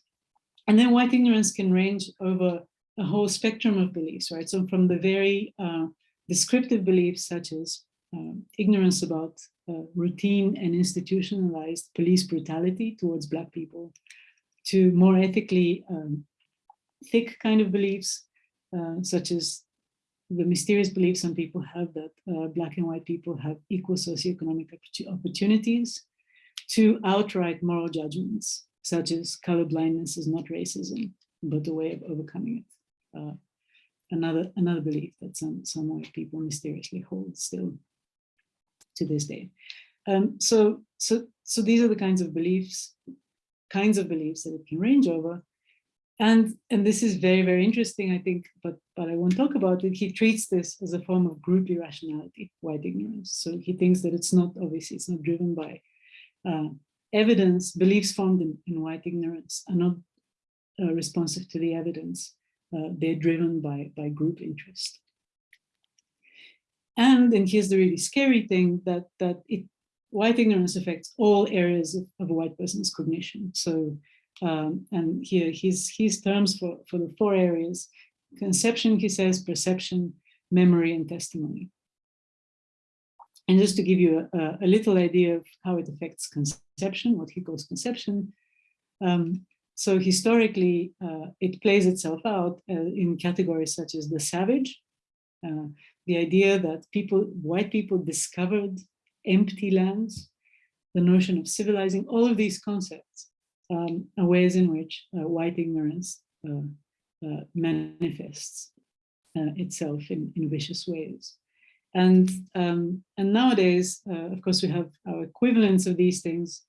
and then white ignorance can range over a whole spectrum of beliefs, right? So from the very uh, descriptive beliefs such as um, ignorance about uh, routine and institutionalized police brutality towards Black people, to more ethically um, thick kind of beliefs, uh, such as the mysterious belief some people have that uh, black and white people have equal socioeconomic opportunities to outright moral judgments, such as colorblindness is not racism, but a way of overcoming it. Uh, another, another belief that some, some white people mysteriously hold still to this day. Um, so, so, so these are the kinds of beliefs, kinds of beliefs that it can range over. And, and this is very, very interesting, I think, but, but I won't talk about it. He treats this as a form of group irrationality, white ignorance. So he thinks that it's not, obviously, it's not driven by uh, evidence, beliefs formed in, in, white ignorance are not uh, responsive to the evidence. Uh, they're driven by, by group interest. And, and here's the really scary thing, that, that it, white ignorance affects all areas of, of a white person's cognition. So, um, and here his, his terms for, for the four areas, conception, he says, perception, memory, and testimony. And just to give you a, a, little idea of how it affects conception, what he calls conception. Um, so historically, uh, it plays itself out uh, in categories such as the savage, uh, the idea that people, white people discovered empty lands, the notion of civilizing, all of these concepts um, ways in which uh, white ignorance uh, uh, manifests itself in, in vicious ways. And, um, and nowadays, uh, of course, we have our equivalents of these things,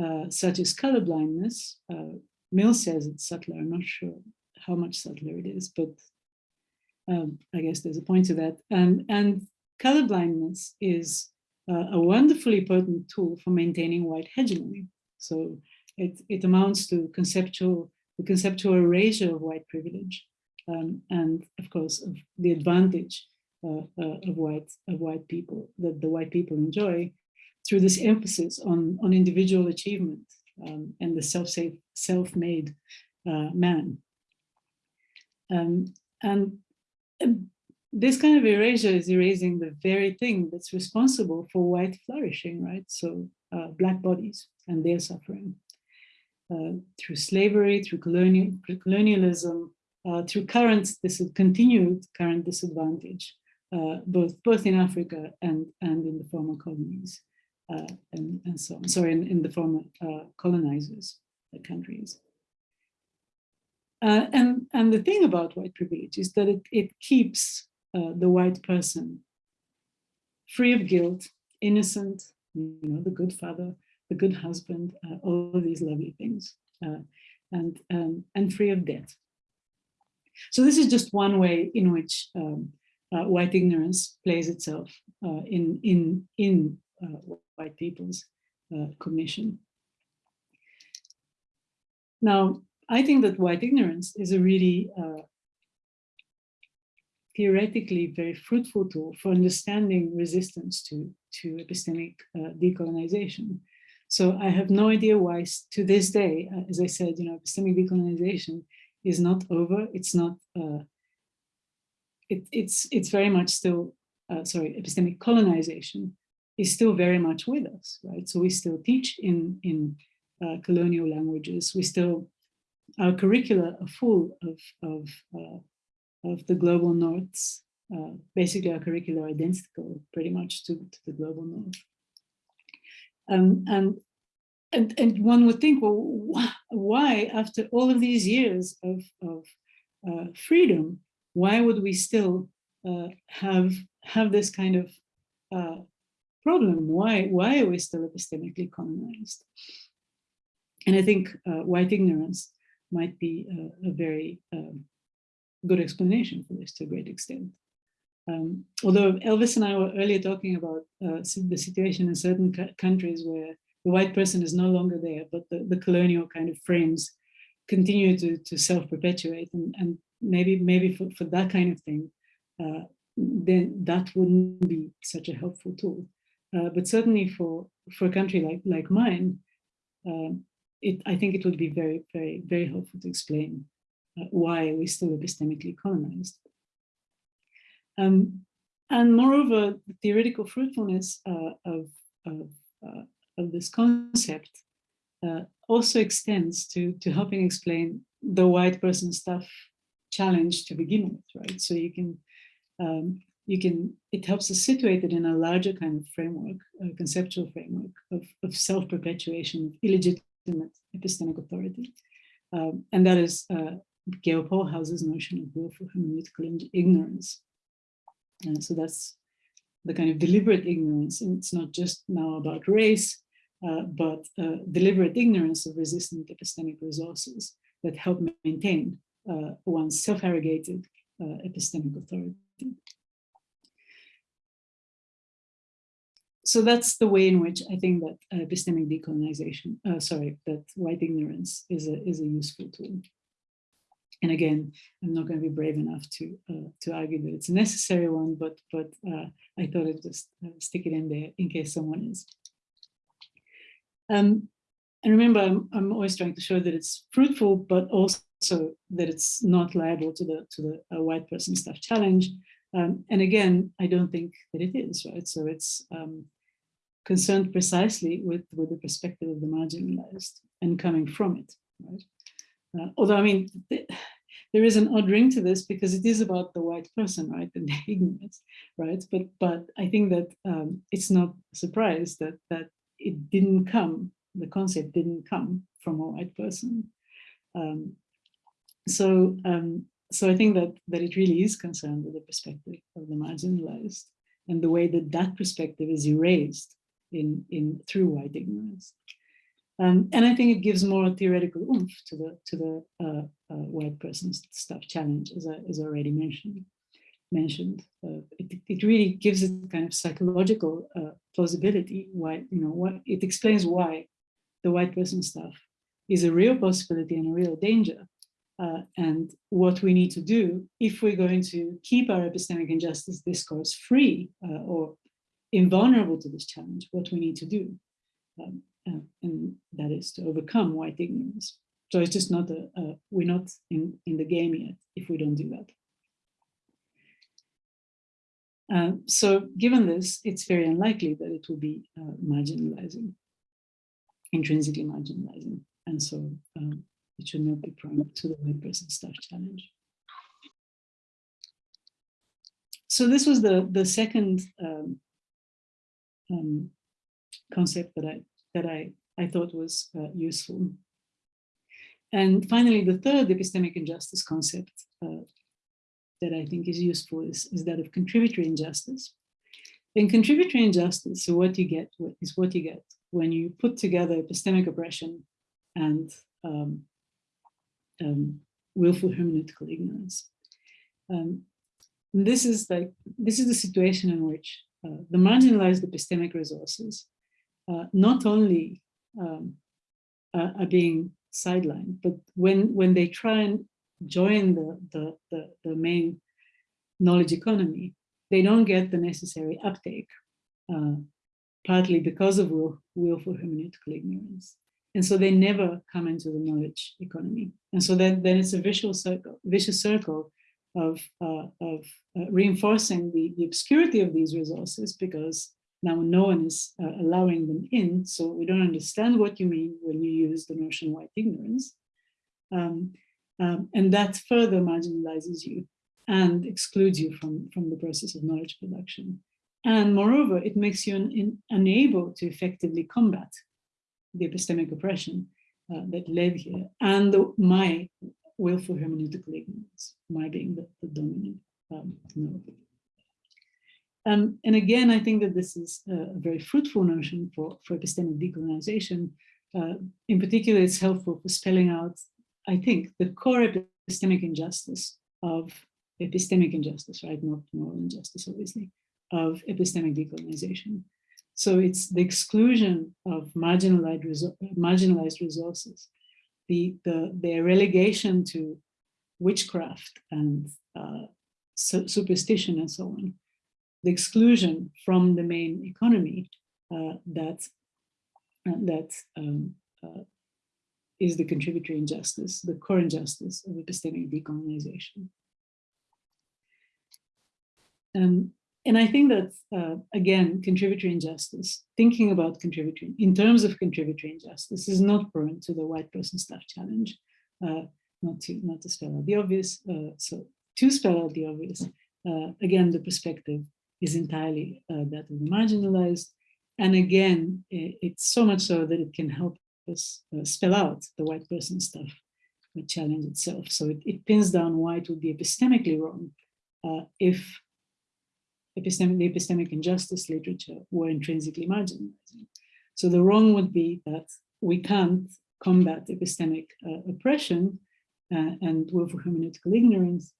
uh, such as colorblindness. Uh, Mill says it's subtler. I'm not sure how much subtler it is, but um, I guess there's a point to that. And, and colorblindness is uh, a wonderfully potent tool for maintaining white hegemony. So it, it amounts to conceptual, the conceptual erasure of white privilege. Um, and of course, of the advantage uh, uh, of white of white people that the white people enjoy through this emphasis on on individual achievement um, and the self safe, self-made uh, man. Um, and, and this kind of erasure is erasing the very thing that's responsible for white flourishing, right? So uh, black bodies and their suffering uh, through slavery, through colonial, colonialism, uh, through current, this continued current disadvantage uh, both both in Africa and and in the former colonies uh, and and so on. Sorry, in, in the former uh, colonizers countries. Uh, and and the thing about white privilege is that it it keeps the white person free of guilt, innocent, you know, the good father, the good husband, uh, all of these lovely things, and um, and free of debt. So this is just one way in which um, uh, white ignorance plays itself uh, in, in, in uh, white people's uh, cognition. Now, I think that white ignorance is a really uh, theoretically very fruitful tool for understanding resistance to, to epistemic uh, decolonization. So I have no idea why to this day, as I said, you know, epistemic decolonization is not over. It's not uh, it, it's it's very much still uh, sorry epistemic colonization is still very much with us right? So we still teach in in uh, colonial languages. We still our curricula are full of of uh, of the global norths uh, basically our curricula are identical pretty much to, to the global north um, and and and one would think well why after all of these years of of uh, freedom why would we still uh, have have this kind of uh, problem? Why why are we still epistemically colonized? And I think uh, white ignorance might be a, a very um, good explanation for this to a great extent. Um, although Elvis and I were earlier talking about uh, the situation in certain countries where the white person is no longer there, but the, the colonial kind of frames continue to, to self-perpetuate and, and maybe maybe for, for that kind of thing, uh, then that wouldn't be such a helpful tool. Uh, but certainly for for a country like like mine, um, it I think it would be very very very helpful to explain uh, why we're still epistemically colonized. Um, and moreover, the theoretical fruitfulness uh, of of, uh, of this concept uh, also extends to to helping explain the white person stuff challenge to begin with, right? So you can, um, you can, it helps us situate it in a larger kind of framework, a conceptual framework of, of self-perpetuation, illegitimate epistemic authority. Um, and that is uh, Gaile Pohlhaus's notion of willful hermeneutical ignorance. And so that's the kind of deliberate ignorance. And it's not just now about race, uh, but uh, deliberate ignorance of resistant epistemic resources that help maintain uh, one's self-arrogated uh, epistemic authority. So that's the way in which I think that epistemic decolonization, uh, sorry, that white ignorance is a, is a useful tool. And again, I'm not going to be brave enough to uh, to argue that it's a necessary one, but but uh, I thought I'd just uh, stick it in there in case someone is. Um, and remember, I'm, I'm always trying to show that it's fruitful, but also that it's not liable to the to the uh, white person stuff challenge. Um, and again, I don't think that it is, right? So it's um, concerned precisely with, with the perspective of the marginalized and coming from it, right? Uh, although, I mean, there is an odd ring to this because it is about the white person, right, and [LAUGHS] the ignorance, right? But but I think that um, it's not a surprise that that it didn't come, the concept didn't come from a white person. Um, so um, so I think that that it really is concerned with the perspective of the marginalized and the way that that perspective is erased in in through white ignorance. Um, and I think it gives more theoretical oomph to the to the uh, uh, white person's stuff challenge, as I as already mentioned. Mentioned, uh, it, it really gives it kind of psychological uh, plausibility. Why you know what it explains why the white person stuff is a real possibility and a real danger, uh, and what we need to do if we're going to keep our epistemic injustice discourse free uh, or invulnerable to this challenge. What we need to do. Um, uh, and that is to overcome white ignorance. So it's just not a, a, we're not in, in the game yet if we don't do that. Uh, so given this, it's very unlikely that it will be uh, marginalizing, intrinsically marginalizing. And so um, it should not be prone to the white person stuff challenge. So this was the, the second um, um, concept that I that I, I thought was uh, useful. And finally, the third epistemic injustice concept uh, that I think is useful is, is that of contributory injustice. In contributory injustice, so what you get is what you get when you put together epistemic oppression and um, um, willful hermeneutical ignorance. Um, this is like this is the situation in which uh, the marginalized epistemic resources uh, not only um, uh, are being sidelined, but when when they try and join the, the, the, the main knowledge economy, they don't get the necessary uptake, uh, partly because of will, willful hermeneutical ignorance. And so they never come into the knowledge economy. And so then, then it's a vicious circle, vicious circle of, uh, of uh, reinforcing the, the obscurity of these resources because now no one is uh, allowing them in, so we don't understand what you mean when you use the notion white ignorance. Um, um, and that further marginalizes you and excludes you from, from the process of knowledge production. And moreover, it makes you un in, unable to effectively combat the epistemic oppression uh, that led here and the, my willful hermeneutical ignorance, my being the, the dominant um, um, and again, I think that this is a very fruitful notion for, for epistemic decolonization. Uh, in particular, it's helpful for spelling out, I think, the core epistemic injustice of epistemic injustice, right? Not moral injustice, obviously, of epistemic decolonization. So it's the exclusion of marginalized, resor marginalized resources, the, the, their relegation to witchcraft and uh, superstition and so on, the exclusion from the main economy uh, that uh, that um, uh, is the contributory injustice, the core injustice of epistemic decolonization. Um, and I think that, uh, again, contributory injustice, thinking about contributory, in terms of contributory injustice, is not prone to the white person stuff challenge, uh, not to not to spell out the obvious. Uh, so to spell out the obvious, uh, again, the perspective is entirely uh, that of the marginalized. And again, it's so much so that it can help us uh, spell out the white person stuff, the challenge itself. So it, it, pins down why it would be epistemically wrong uh, if epistemic, the epistemic injustice literature were intrinsically marginalizing. So the wrong would be that we can't combat epistemic uh, oppression uh, and willful hermeneutical ignorance.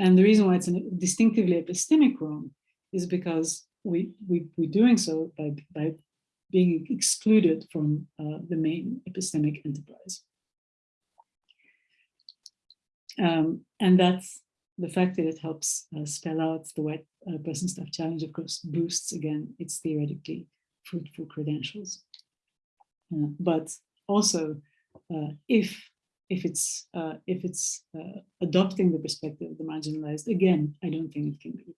And the reason why it's a distinctively epistemic wrong is because we, we, we're doing so by, by being excluded from uh, the main epistemic enterprise. Um, and that's the fact that it helps uh, spell out the white uh, person stuff challenge, of course, boosts again its theoretically fruitful credentials. Uh, but also, uh, if if it's uh, if it's uh, adopting the perspective of the marginalized, again, I don't think it can be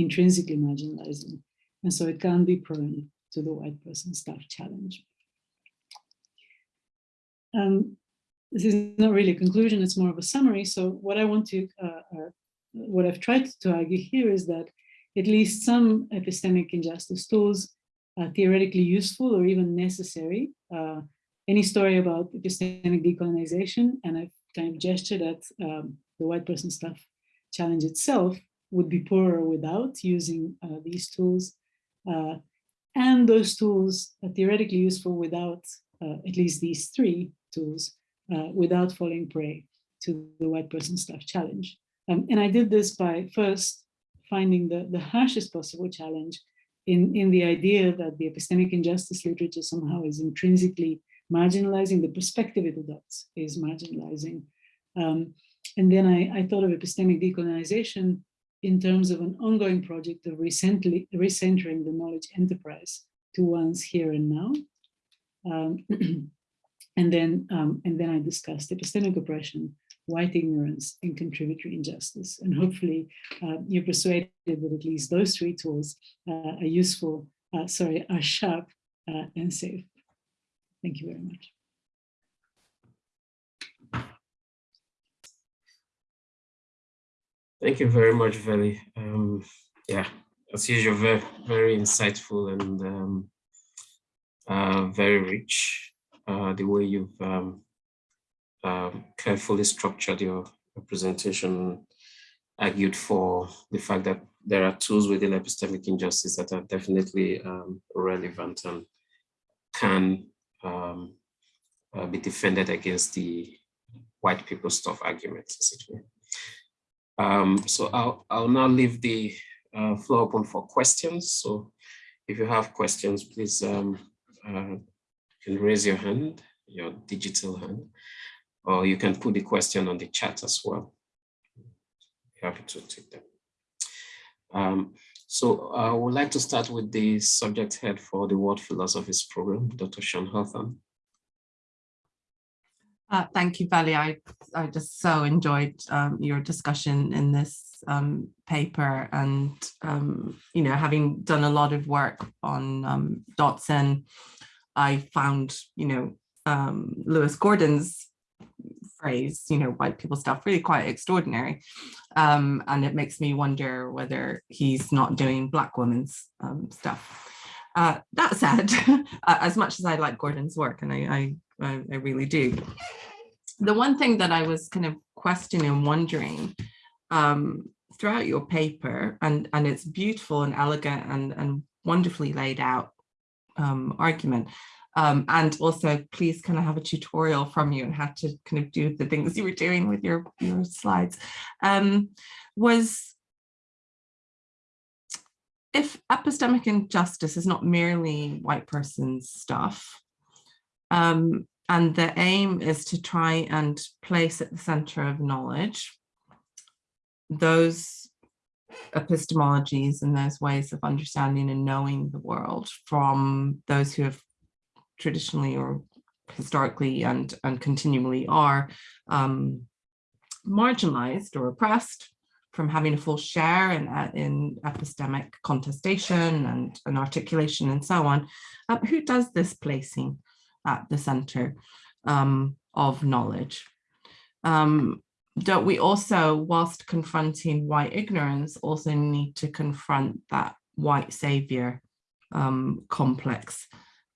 intrinsically marginalizing. And so it can be prone to the white person stuff challenge. Um, this is not really a conclusion, it's more of a summary. So what I want to, uh, uh, what I've tried to argue here is that at least some epistemic injustice tools are theoretically useful or even necessary. Uh, any story about epistemic decolonization, and I've kind of gestured at um, the white person stuff challenge itself, would be poorer without using uh, these tools. Uh, and those tools are theoretically useful without uh, at least these three tools, uh, without falling prey to the white person stuff challenge. Um, and I did this by first finding the, the harshest possible challenge in, in the idea that the epistemic injustice literature somehow is intrinsically marginalizing, the perspective it adopts is marginalizing. Um, and then I, I thought of epistemic decolonization in terms of an ongoing project of recently recentering the knowledge enterprise to one's here and now. Um, [CLEARS THROAT] and then um, and then I discussed epistemic oppression, white ignorance, and contributory injustice. And hopefully uh, you're persuaded that at least those three tools uh, are useful, uh, sorry, are sharp uh, and safe. Thank you very much. Thank you very much, Veli. Um, yeah, as usual, very, very insightful and um, uh, very rich. Uh, the way you've um, um carefully structured your, presentation, argued for the fact that there are tools within epistemic injustice that are definitely um, relevant and can um, uh, be defended against the white people stuff arguments, essentially. Um, so I'll, I'll now leave the uh, floor open for questions. So if you have questions, please um, uh, you can raise your hand, your digital hand, or you can put the question on the chat as well. Happy to take them. Um, so I would like to start with the subject head for the World Philosophies program, Dr. Sean Hawthorne. Uh, thank you, Veli. I, I just so enjoyed um, your discussion in this um, paper and, um, you know, having done a lot of work on um, Dotson, I found, you know, um, Lewis Gordon's phrase, you know, white people stuff really quite extraordinary. Um, and it makes me wonder whether he's not doing black women's stuff. Uh, that said, [LAUGHS] as much as I like Gordon's work, and I, I I, I really do. The one thing that I was kind of questioning, and wondering um, throughout your paper, and, and it's beautiful and elegant and, and wonderfully laid out um, argument, um, and also please kind of have a tutorial from you and how to kind of do the things you were doing with your, your slides, um, was if epistemic injustice is not merely white person's stuff, um, and the aim is to try and place at the center of knowledge those epistemologies and those ways of understanding and knowing the world from those who have traditionally or historically and, and continually are um, marginalized or oppressed from having a full share in, in epistemic contestation and, and articulation and so on. Um, who does this placing? At the center um, of knowledge. Um, don't we also, whilst confronting white ignorance, also need to confront that white savior um, complex?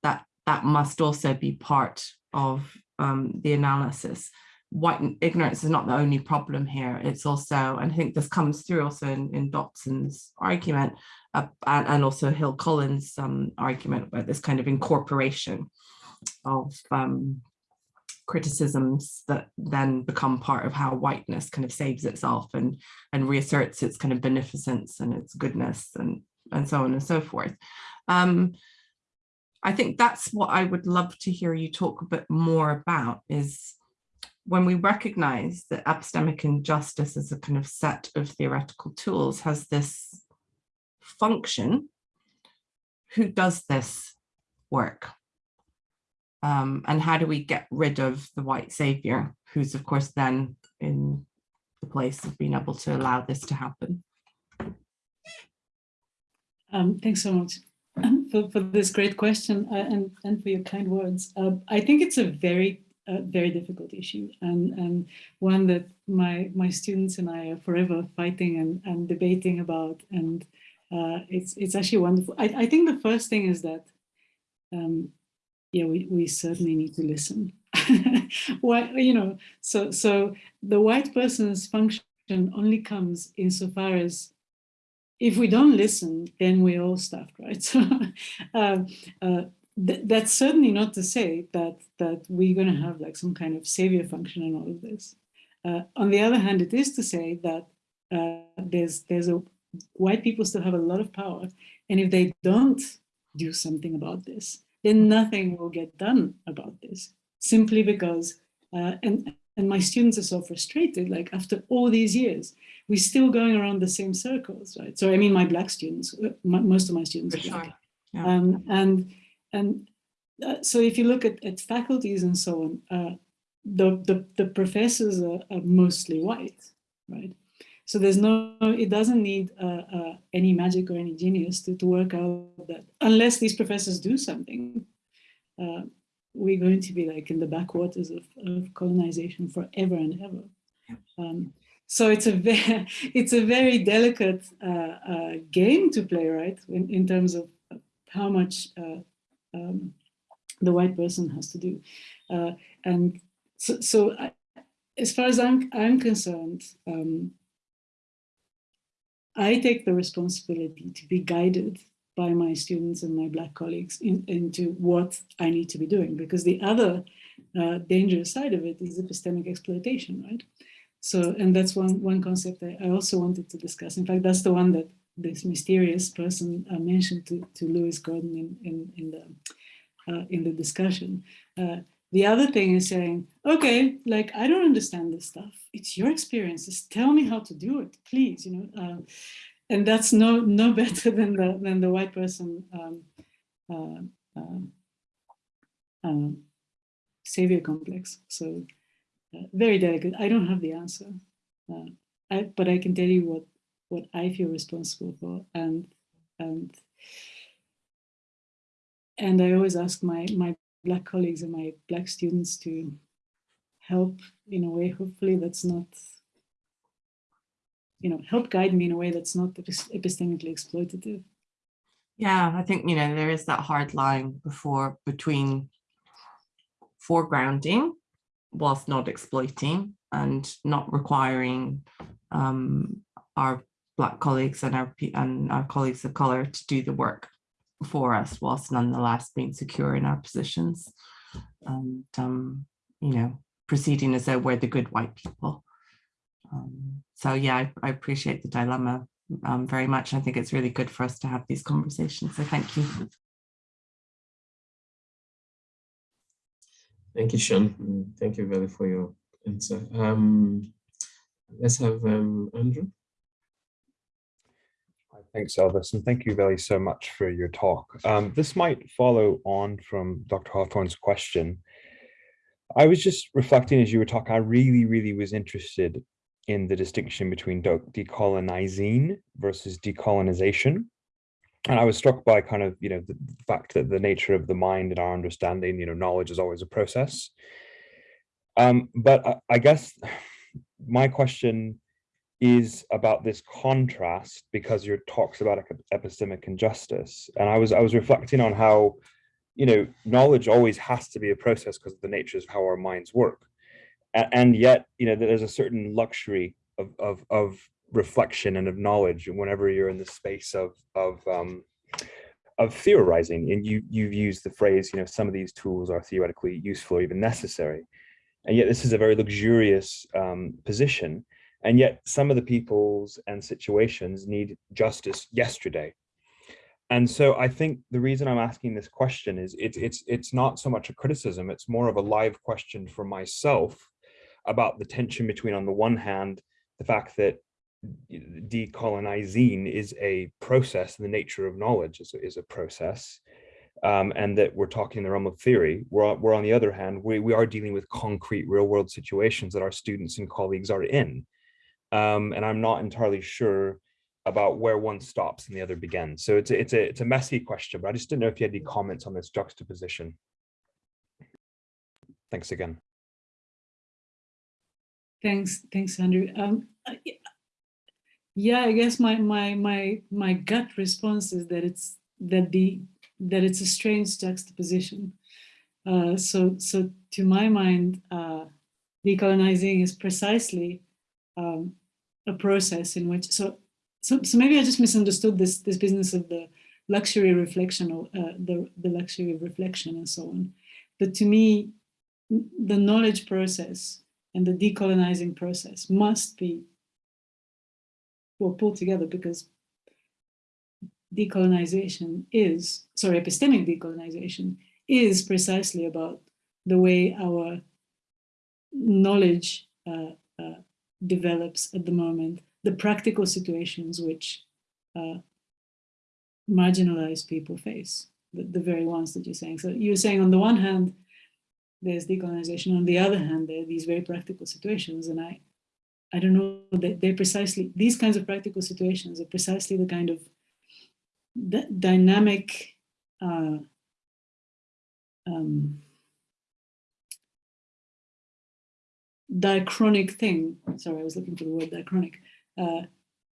That that must also be part of um, the analysis. White ignorance is not the only problem here. It's also, and I think this comes through also in, in Dotson's argument uh, and, and also Hill Collins' um, argument about this kind of incorporation of um, criticisms that then become part of how whiteness kind of saves itself and and reasserts its kind of beneficence and its goodness and and so on and so forth. Um, I think that's what I would love to hear you talk a bit more about is when we recognize that epistemic injustice as a kind of set of theoretical tools has this function, who does this work? Um, and how do we get rid of the white savior, who's of course then in the place of being able to allow this to happen? Um, thanks so much for, for this great question uh, and, and for your kind words. Uh, I think it's a very, uh, very difficult issue and, and one that my, my students and I are forever fighting and, and debating about. And uh, it's, it's actually wonderful. I, I think the first thing is that um, yeah, we, we certainly need to listen. [LAUGHS] Why, you know, so so the white person's function only comes insofar as if we don't listen, then we're all stuffed, right? [LAUGHS] So uh, uh, th that's certainly not to say that that we're going to have like some kind of savior function in all of this. Uh, on the other hand, it is to say that uh, there's there's a white people still have a lot of power, and if they don't do something about this, then nothing will get done about this simply because, uh, and, and my students are so frustrated, like after all these years, we're still going around the same circles, right? So I mean, my black students, uh, my, most of my students For are black. sure. Yeah. Um, and and uh, so if you look at, at faculties and so on, uh, the, the, the professors are, are mostly white, right? So there's no, it doesn't need uh, uh, any magic or any genius to, to work out that unless these professors do something, uh, we're going to be like in the backwaters of, of colonization forever and ever. Um, so it's a very, [LAUGHS] it's a very delicate uh, uh, game to play, right? In, in terms of how much uh, um, the white person has to do. and so, so I, as far as I'm, I'm concerned, um, I take the responsibility to be guided by my students and my black colleagues in, into what I need to be doing because the other uh, dangerous side of it is epistemic exploitation, right? So, and that's one, one concept I, I also wanted to discuss. In fact, that's the one that this mysterious person uh, mentioned to, to Lewis Gordon in, in, in the, uh, in the discussion. Uh, the other thing is saying, okay, like, I don't understand this stuff. It's your experience. Just tell me how to do it, please, you know. Uh, and that's no no [LAUGHS] better than the than the white person um, uh, um, um, savior complex. So uh, very delicate. I don't have the answer, uh, I, but I can tell you what what I feel responsible for, and and and I always ask my my black colleagues and my black students to help in a way. Hopefully, that's not you know, help guide me in a way that's not epistemically exploitative. Yeah, I think, you know, there is that hard line before between foregrounding whilst not exploiting and not requiring um, our black colleagues and our and our colleagues of color to do the work for us whilst nonetheless being secure in our positions and um, you know proceeding as though we're the good white people um, so yeah, I, I, appreciate the dilemma um, very much. I think it's really good for us to have these conversations. So thank you. Thank you, Sean. Thank you, very for your answer. Um, let's have um, Andrew. Thanks, Elvis, and thank you, Veli, so much for your talk. Um, this might follow on from Dr. Hawthorne's question. I was just reflecting as you were talking, I really, really was interested in the distinction between decolonizing versus decolonization. And I was struck by kind of, you know, the fact that the nature of the mind and our understanding, you know, knowledge is always a process. Um, but I, I guess [SIGHS] my question is about this contrast because your talks about epistemic injustice. And I was I was reflecting on how, you know, knowledge always has to be a process because of the nature of how our minds work. A- And, yet, you know, there's a certain luxury of, of, of reflection and of knowledge whenever you're in the space of, of, um, of theorizing. And you, you've used the phrase, you know, some of these tools are theoretically useful or even necessary. And yet this is a very luxurious um, position. And yet some of the peoples and situations need justice yesterday. And so I think the reason I'm asking this question is it's it's it's not so much a criticism, it's more of a live question for myself about the tension between on the one hand, the fact that decolonizing is a process, the nature of knowledge is, a- is a process, um, and that we're talking in the realm of theory. We're, on- we're on the other hand, we, we are dealing with concrete real world situations that our students and colleagues are in. Um, and I'm not entirely sure about where one stops and the other begins. So it's a, it's a, it's a messy question, but I just didn't know if you had any comments on this juxtaposition. Thanks again. Thanks, thanks, Andrew. Um, I- yeah, I guess my my my my gut response is that it's that the that it's a strange juxtaposition. Uh, so so to my mind, uh, decolonizing is precisely um, a process in which so so so maybe I just misunderstood this this business of the luxury reflection or uh, the the luxury of reflection and so on. But to me, the knowledge process and the decolonizing process must be well pulled together because decolonization is sorry epistemic decolonization is precisely about the way our knowledge uh, develops at the moment the practical situations which uh, marginalized people face the, the very ones that you're saying so you're saying on the one hand there's decolonization. On the other hand, there are these very practical situations, and I, I don't know that they're precisely these kinds of practical situations are precisely the kind of dynamic. Uh, um, diachronic thing sorry i was looking for the word diachronic uh,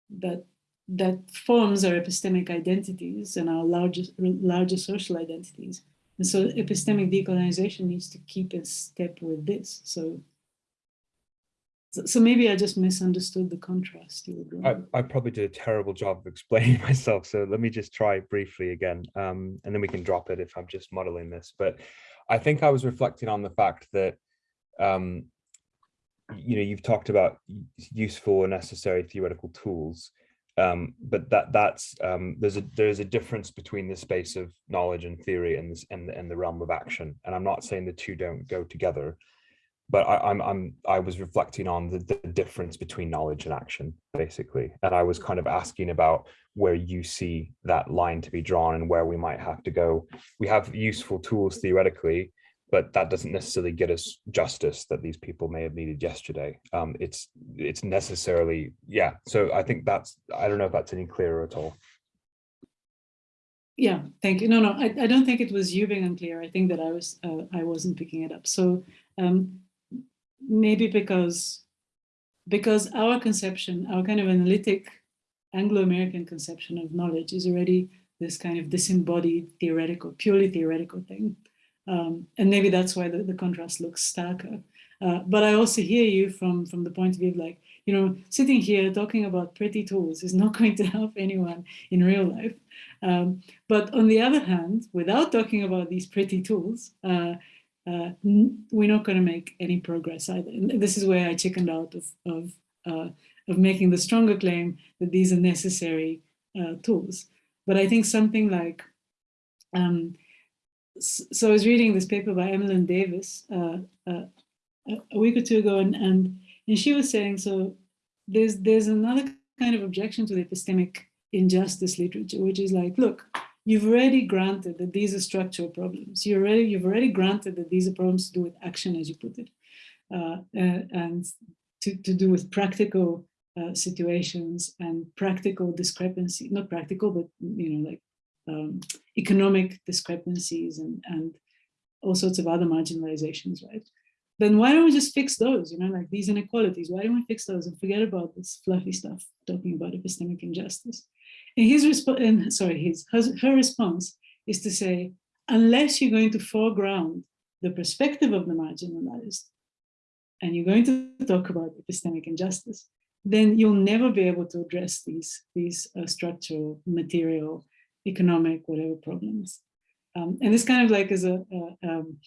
that that forms our epistemic identities and our larger larger social identities and so epistemic decolonization needs to keep in step with this. So, so, maybe I just misunderstood the contrast you were I. I probably did a terrible job of explaining [LAUGHS] myself, so let me just try briefly again, um, and then we can drop it if I'm just modeling this. But I think I was reflecting on the fact that, um, you know, you've talked about useful and necessary theoretical tools, um, but that that's um, there's a there's a difference between the space of knowledge and theory and this and, and the realm of action. And I'm not saying the two don't go together, but I, I'm I'm I was reflecting on the, the difference between knowledge and action, basically. And I was kind of asking about where you see that line to be drawn and where we might have to go. We have useful tools theoretically, but that doesn't necessarily get us justice that these people may have needed yesterday. Um, it's it's necessarily yeah. So I think that's I don't know if that's any clearer at all. Yeah, thank you. No, no, I, I don't think it was you being unclear. I think that I was uh, I wasn't picking it up. So um, maybe because because our conception, our kind of analytic Anglo-American conception of knowledge is already this kind of disembodied theoretical, purely theoretical thing. Um, and maybe that's why the, the contrast looks starker. Uh, but I also hear you from, from the point of view of like, you know, sitting here talking about pretty tools is not [LAUGHS] going to help anyone in real life. Um, but on the other hand, without talking about these pretty tools, uh, uh, we're not going to make any progress either. And this is where I chickened out of, of, uh, of making the stronger claim that these are necessary uh, tools. But I think something like, um, so I was reading this paper by Emmalon Davis uh, uh, a week or two ago, and, and and she was saying so. There's there's another kind of objection to the epistemic injustice literature, which is like, look, you've already granted that these are structural problems. You already you've already granted that these are problems to do with action, as you put it, uh, and to to do with practical uh, situations and practical discrepancy, not practical, but you know like um, economic discrepancies and, and all sorts of other marginalizations, right? then why don't we just fix those? You know, like these inequalities. Why don't we fix those and forget about this fluffy stuff talking about epistemic injustice? And his response, sorry, his her response is to say, unless you're going to foreground the perspective of the marginalized, and you're going to talk about epistemic injustice, then you'll never be able to address these these uh, structural, material, economic, whatever problems. Um, and this kind of like is a, a um,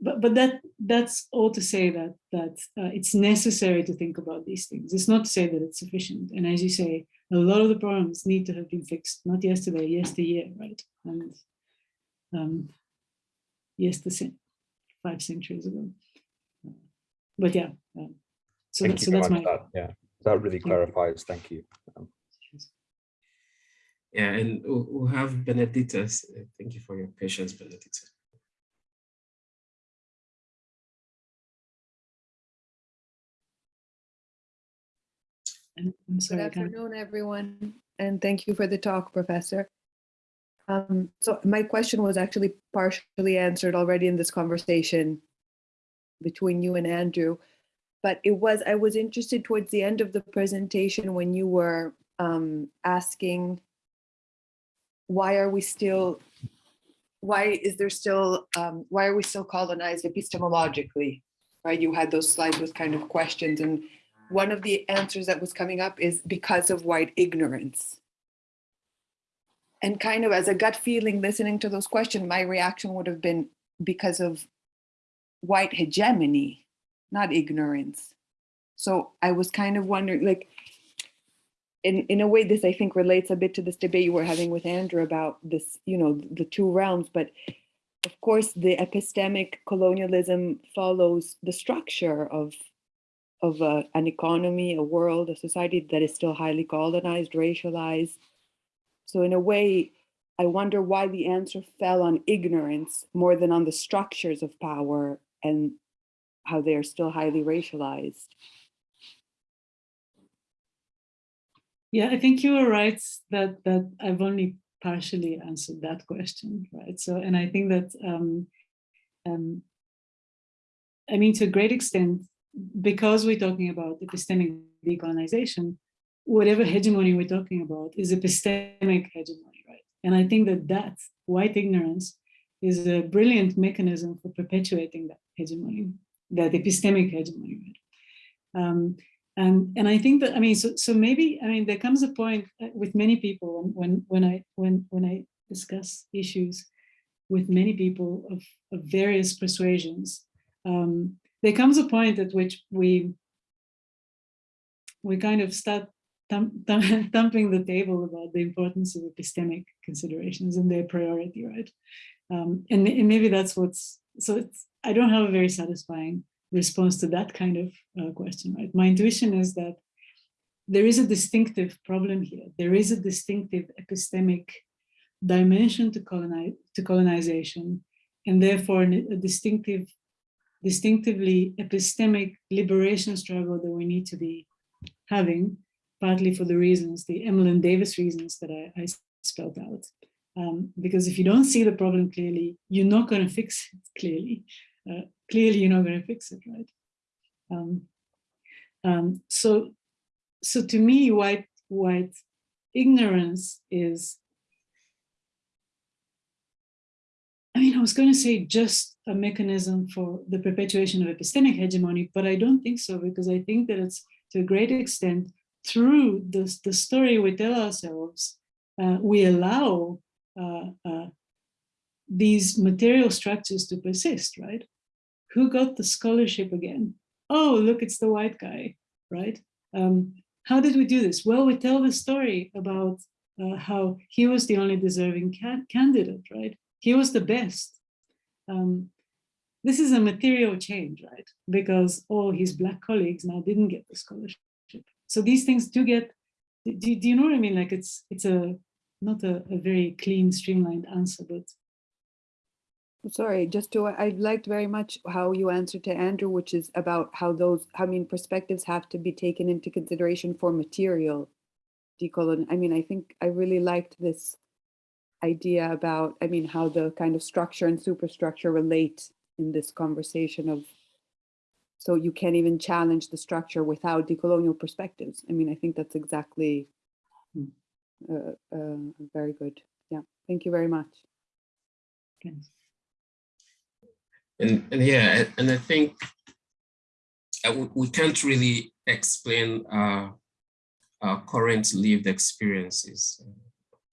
but but that that's all to say that that uh, it's necessary to think about these things. It's not to say that it's sufficient. And as you say, a lot of the problems need to have been fixed, not yesterday, yesteryear, right? And um, yesterday, five centuries ago. But yeah, um, so, Thank that, you so that's much. my That, yeah, that really clarifies. Thank you. Um, Yeah, and we'll we'll have Benedita. Thank you for your patience, Benedita. I'm, I'm Good sorry, I can't. afternoon, everyone, and thank you for the talk, Professor. Um, so my question was actually partially answered already in this conversation between you and Andrew, but it was, I was interested towards the end of the presentation when you were um, asking why are we still, why is there still, um, why are we still colonized epistemologically? Right, you had those slides with kind of questions and one of the answers that was coming up is because of white ignorance. And kind of as a gut feeling, listening to those questions, my reaction would have been because of white hegemony, not ignorance. So I was kind of wondering, like, in, in a way, this I think relates a bit to this debate you were having with Andrew about this, you know, the two realms, but of course, the epistemic colonialism follows the structure of of a, an economy, a world, a society that is still highly colonized, racialized. So in a way, I wonder why the answer fell on ignorance more than on the structures of power and how they are still highly racialized. Yeah, I think you were right that that I've only partially answered that question, right? So, and I think that, um, um, I mean, to a great extent, because we're talking about epistemic decolonization, whatever hegemony we're talking about is epistemic hegemony, right? And I think that that white ignorance is a brilliant mechanism for perpetuating that hegemony, that epistemic hegemony, right? Um, and and I think that I mean, so so maybe I mean there comes a point with many people when when I when when I discuss issues with many people of, of various persuasions. Um, there comes a point at which we we kind of start thump, thump, [LAUGHS] thumping the table about the importance of epistemic considerations and their priority, right? Um, and, and, maybe that's what's so. It's I don't have a very satisfying response to that kind of uh, question, right? My intuition is that there is a distinctive problem here. There is a distinctive epistemic dimension to colonize to colonization, and therefore a distinctive distinctively epistemic liberation struggle that we need to be having, partly for the reasons, the Emmalon Davis reasons that I, I spelled out. Um, because if you don't see the problem clearly, you're not going to fix it clearly. Uh, clearly, you're not going to fix it, right? Um, um, so, so to me, white white ignorance is I mean, I was going to say just a mechanism for the perpetuation of epistemic hegemony, but I don't think so, because I think that it's to a great extent through the, the story we tell ourselves, uh, we allow uh, uh, these material structures to persist, right? Who got the scholarship again? Oh, look, it's the white guy, right? Um, how did we do this? Well, we tell the story about uh, how he was the only deserving ca candidate, right? he was the best. Um, this is a material change, right? Because all his black colleagues now didn't get the scholarship. So these things do get, do, do you know what I mean? Like it's it's a not a, a very clean, streamlined answer, but Sorry, just to, I liked very much how you answered to Andrew, which is about how those, I mean, perspectives have to be taken into consideration for material decolon. I mean, I think I really liked this idea about, I mean, how the kind of structure and superstructure relate in this conversation of so you can't even challenge the structure without decolonial perspectives. I mean, I think that's exactly uh, uh, very good. Yeah, thank you very much. Thanks. And, and yeah, and I think uh, we, can't really explain uh, our current lived experiences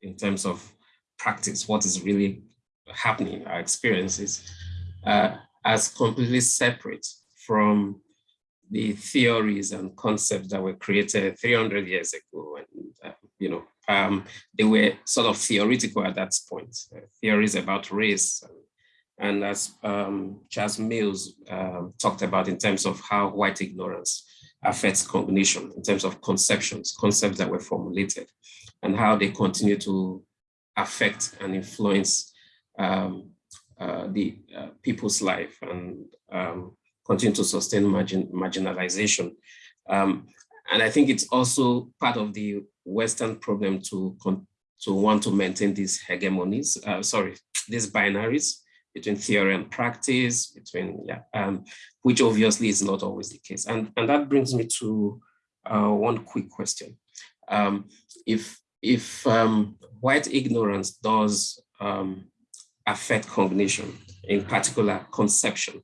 in terms of practice, what is really happening, our experiences, uh, as completely separate from the theories and concepts that were created 300 years ago. And, uh, you know, um, they were sort of theoretical at that point, uh, theories about race. And, and as um, Charles Mills um, talked about in terms of how white ignorance affects cognition, in terms of conceptions, concepts that were formulated, and how they continue to affect and influence um, uh, the uh, people's life and um, continue to sustain margin, marginalization. Um, and I think it's also part of the Western problem to, to want to maintain these hegemonies, uh, sorry, these binaries between theory and practice, between, yeah, um, which obviously is not always the case. And, and that brings me to uh, one quick question. Um, if if um, white ignorance does um, affect cognition, in particular conception,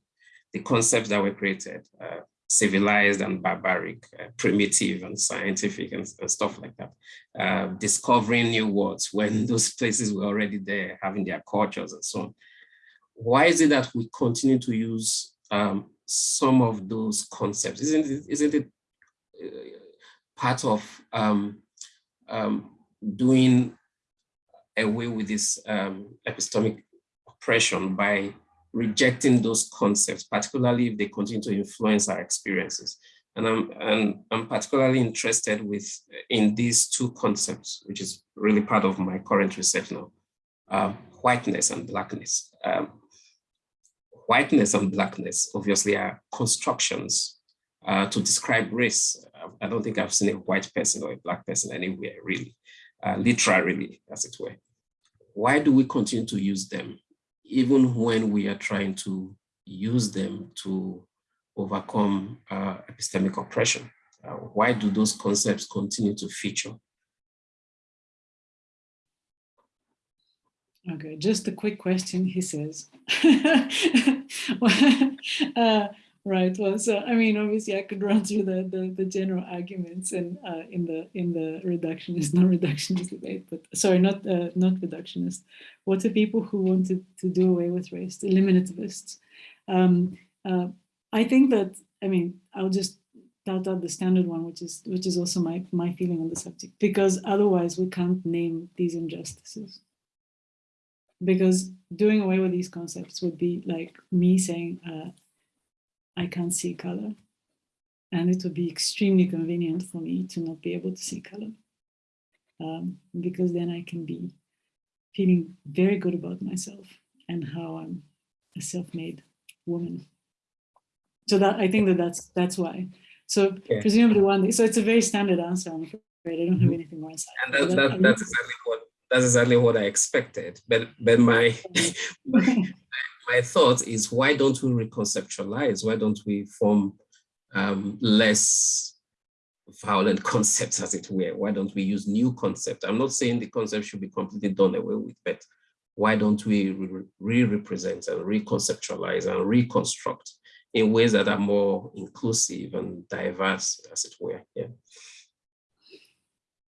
the concepts that were created, uh, civilized and barbaric, uh, primitive and scientific and, and stuff like that, uh, discovering new words when [LAUGHS] those places were already there, having their cultures and so on. Why is it that we continue to use um, some of those concepts? Isn't it, isn't it uh, part of um, um, doing away with this um, epistemic oppression by rejecting those concepts, particularly if they continue to influence our experiences. And I'm, and I'm particularly interested with in these two concepts, which is really part of my current research now, uh, whiteness and blackness. Um, whiteness and blackness obviously are constructions uh, to describe race. I don't think I've seen a white person or a black person anywhere really uh, literally, as it were. Why do we continue to use them, even when we are trying to use them to overcome uh, epistemic oppression? Uh, why do those concepts continue to feature? Okay, just a quick question, he says. [LAUGHS] uh, Right. Well, so I mean, obviously, I could run through the the, the general arguments and uh, in the in the reductionist, [LAUGHS] non-reductionist debate, but sorry, not uh, not reductionist. What are people who wanted to do away with race, eliminativists? Um, uh, I think that I mean, I'll just tout out the standard one, which is which is also my my feeling on the subject, because otherwise we can't name these injustices. Because doing away with these concepts would be like me saying uh, I can't see color. And it would be extremely convenient for me to not be able to see color. Um, because then I can be feeling very good about myself and how I'm a self-made woman. So that I think that that's that's why. So yeah. presumably one day, so it's a very standard answer. I'm afraid I don't have Mm-hmm. anything more inside. And that, that, that's exactly what that's exactly what I expected. But but my my, [LAUGHS] my thought is why don't we reconceptualize? Why don't we form um, less violent [LAUGHS] concepts, as it were? Why don't we use new concepts? I'm not saying the concept should be completely done away with, but why don't we re-represent and reconceptualize and reconstruct in ways that are more inclusive and diverse, as it were? Yeah.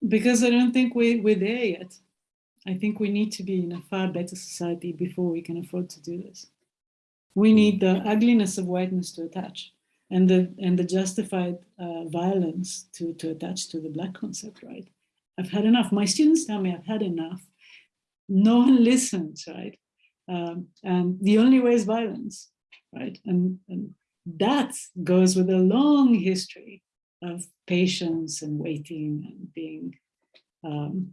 Because I don't think we, we're there yet. I think we need to be in a far better society before we can afford to do this. We need the ugliness of whiteness to attach and the and the justified uh, violence to, to attach to the black concept, right? I've had enough. My students tell me I've had enough. No one [LAUGHS] listens, right? Um, and the only way is violence, right? And, and that goes with a long history of patience and waiting and being um,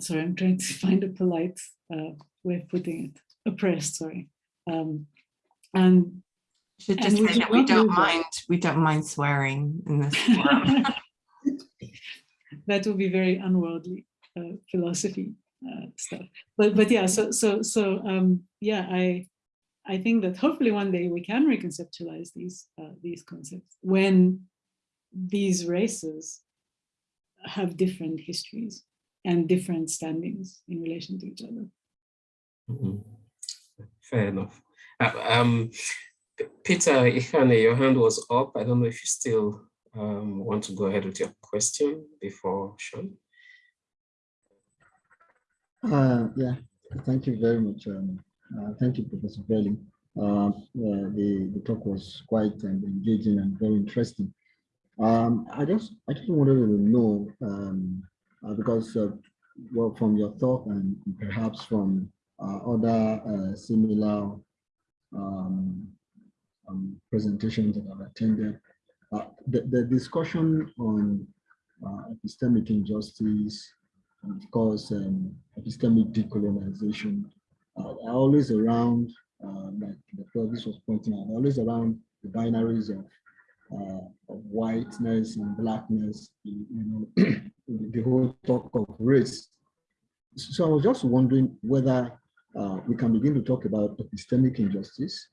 sorry, I'm trying to [LAUGHS] find a polite uh, way of putting it, oppressed, sorry. Um, and should just say that we don't mind, we don't mind swearing in this [LAUGHS] forum. that would be very unworldly uh, philosophy uh, stuff. But but yeah, so so so um, yeah, I I think that hopefully one day we can reconceptualize these uh, these concepts when these races have different histories and different standings in relation to each other. Mhm. Fair enough. Uh, um, Peter Ihane, your hand was up. I don't know if you still um, want to go ahead with your question before Sean. Uh, yeah, thank you very much. Um, uh, thank you, Professor Belling. Uh, uh, the, the talk was quite um, engaging and very interesting. Um, I just I just wanted to know um, uh, because well from your talk and perhaps from uh, other uh, similar um, um, presentations that I've attended, uh, the, the discussion on epistemic injustice and of course, um, epistemic decolonization are always around, like the previous was pointing out, always around the binaries of, uh, of whiteness and blackness, you know, [CLEARS THROAT] the whole talk of race. So I was just wondering whether uh, we can begin to talk about epistemic injustice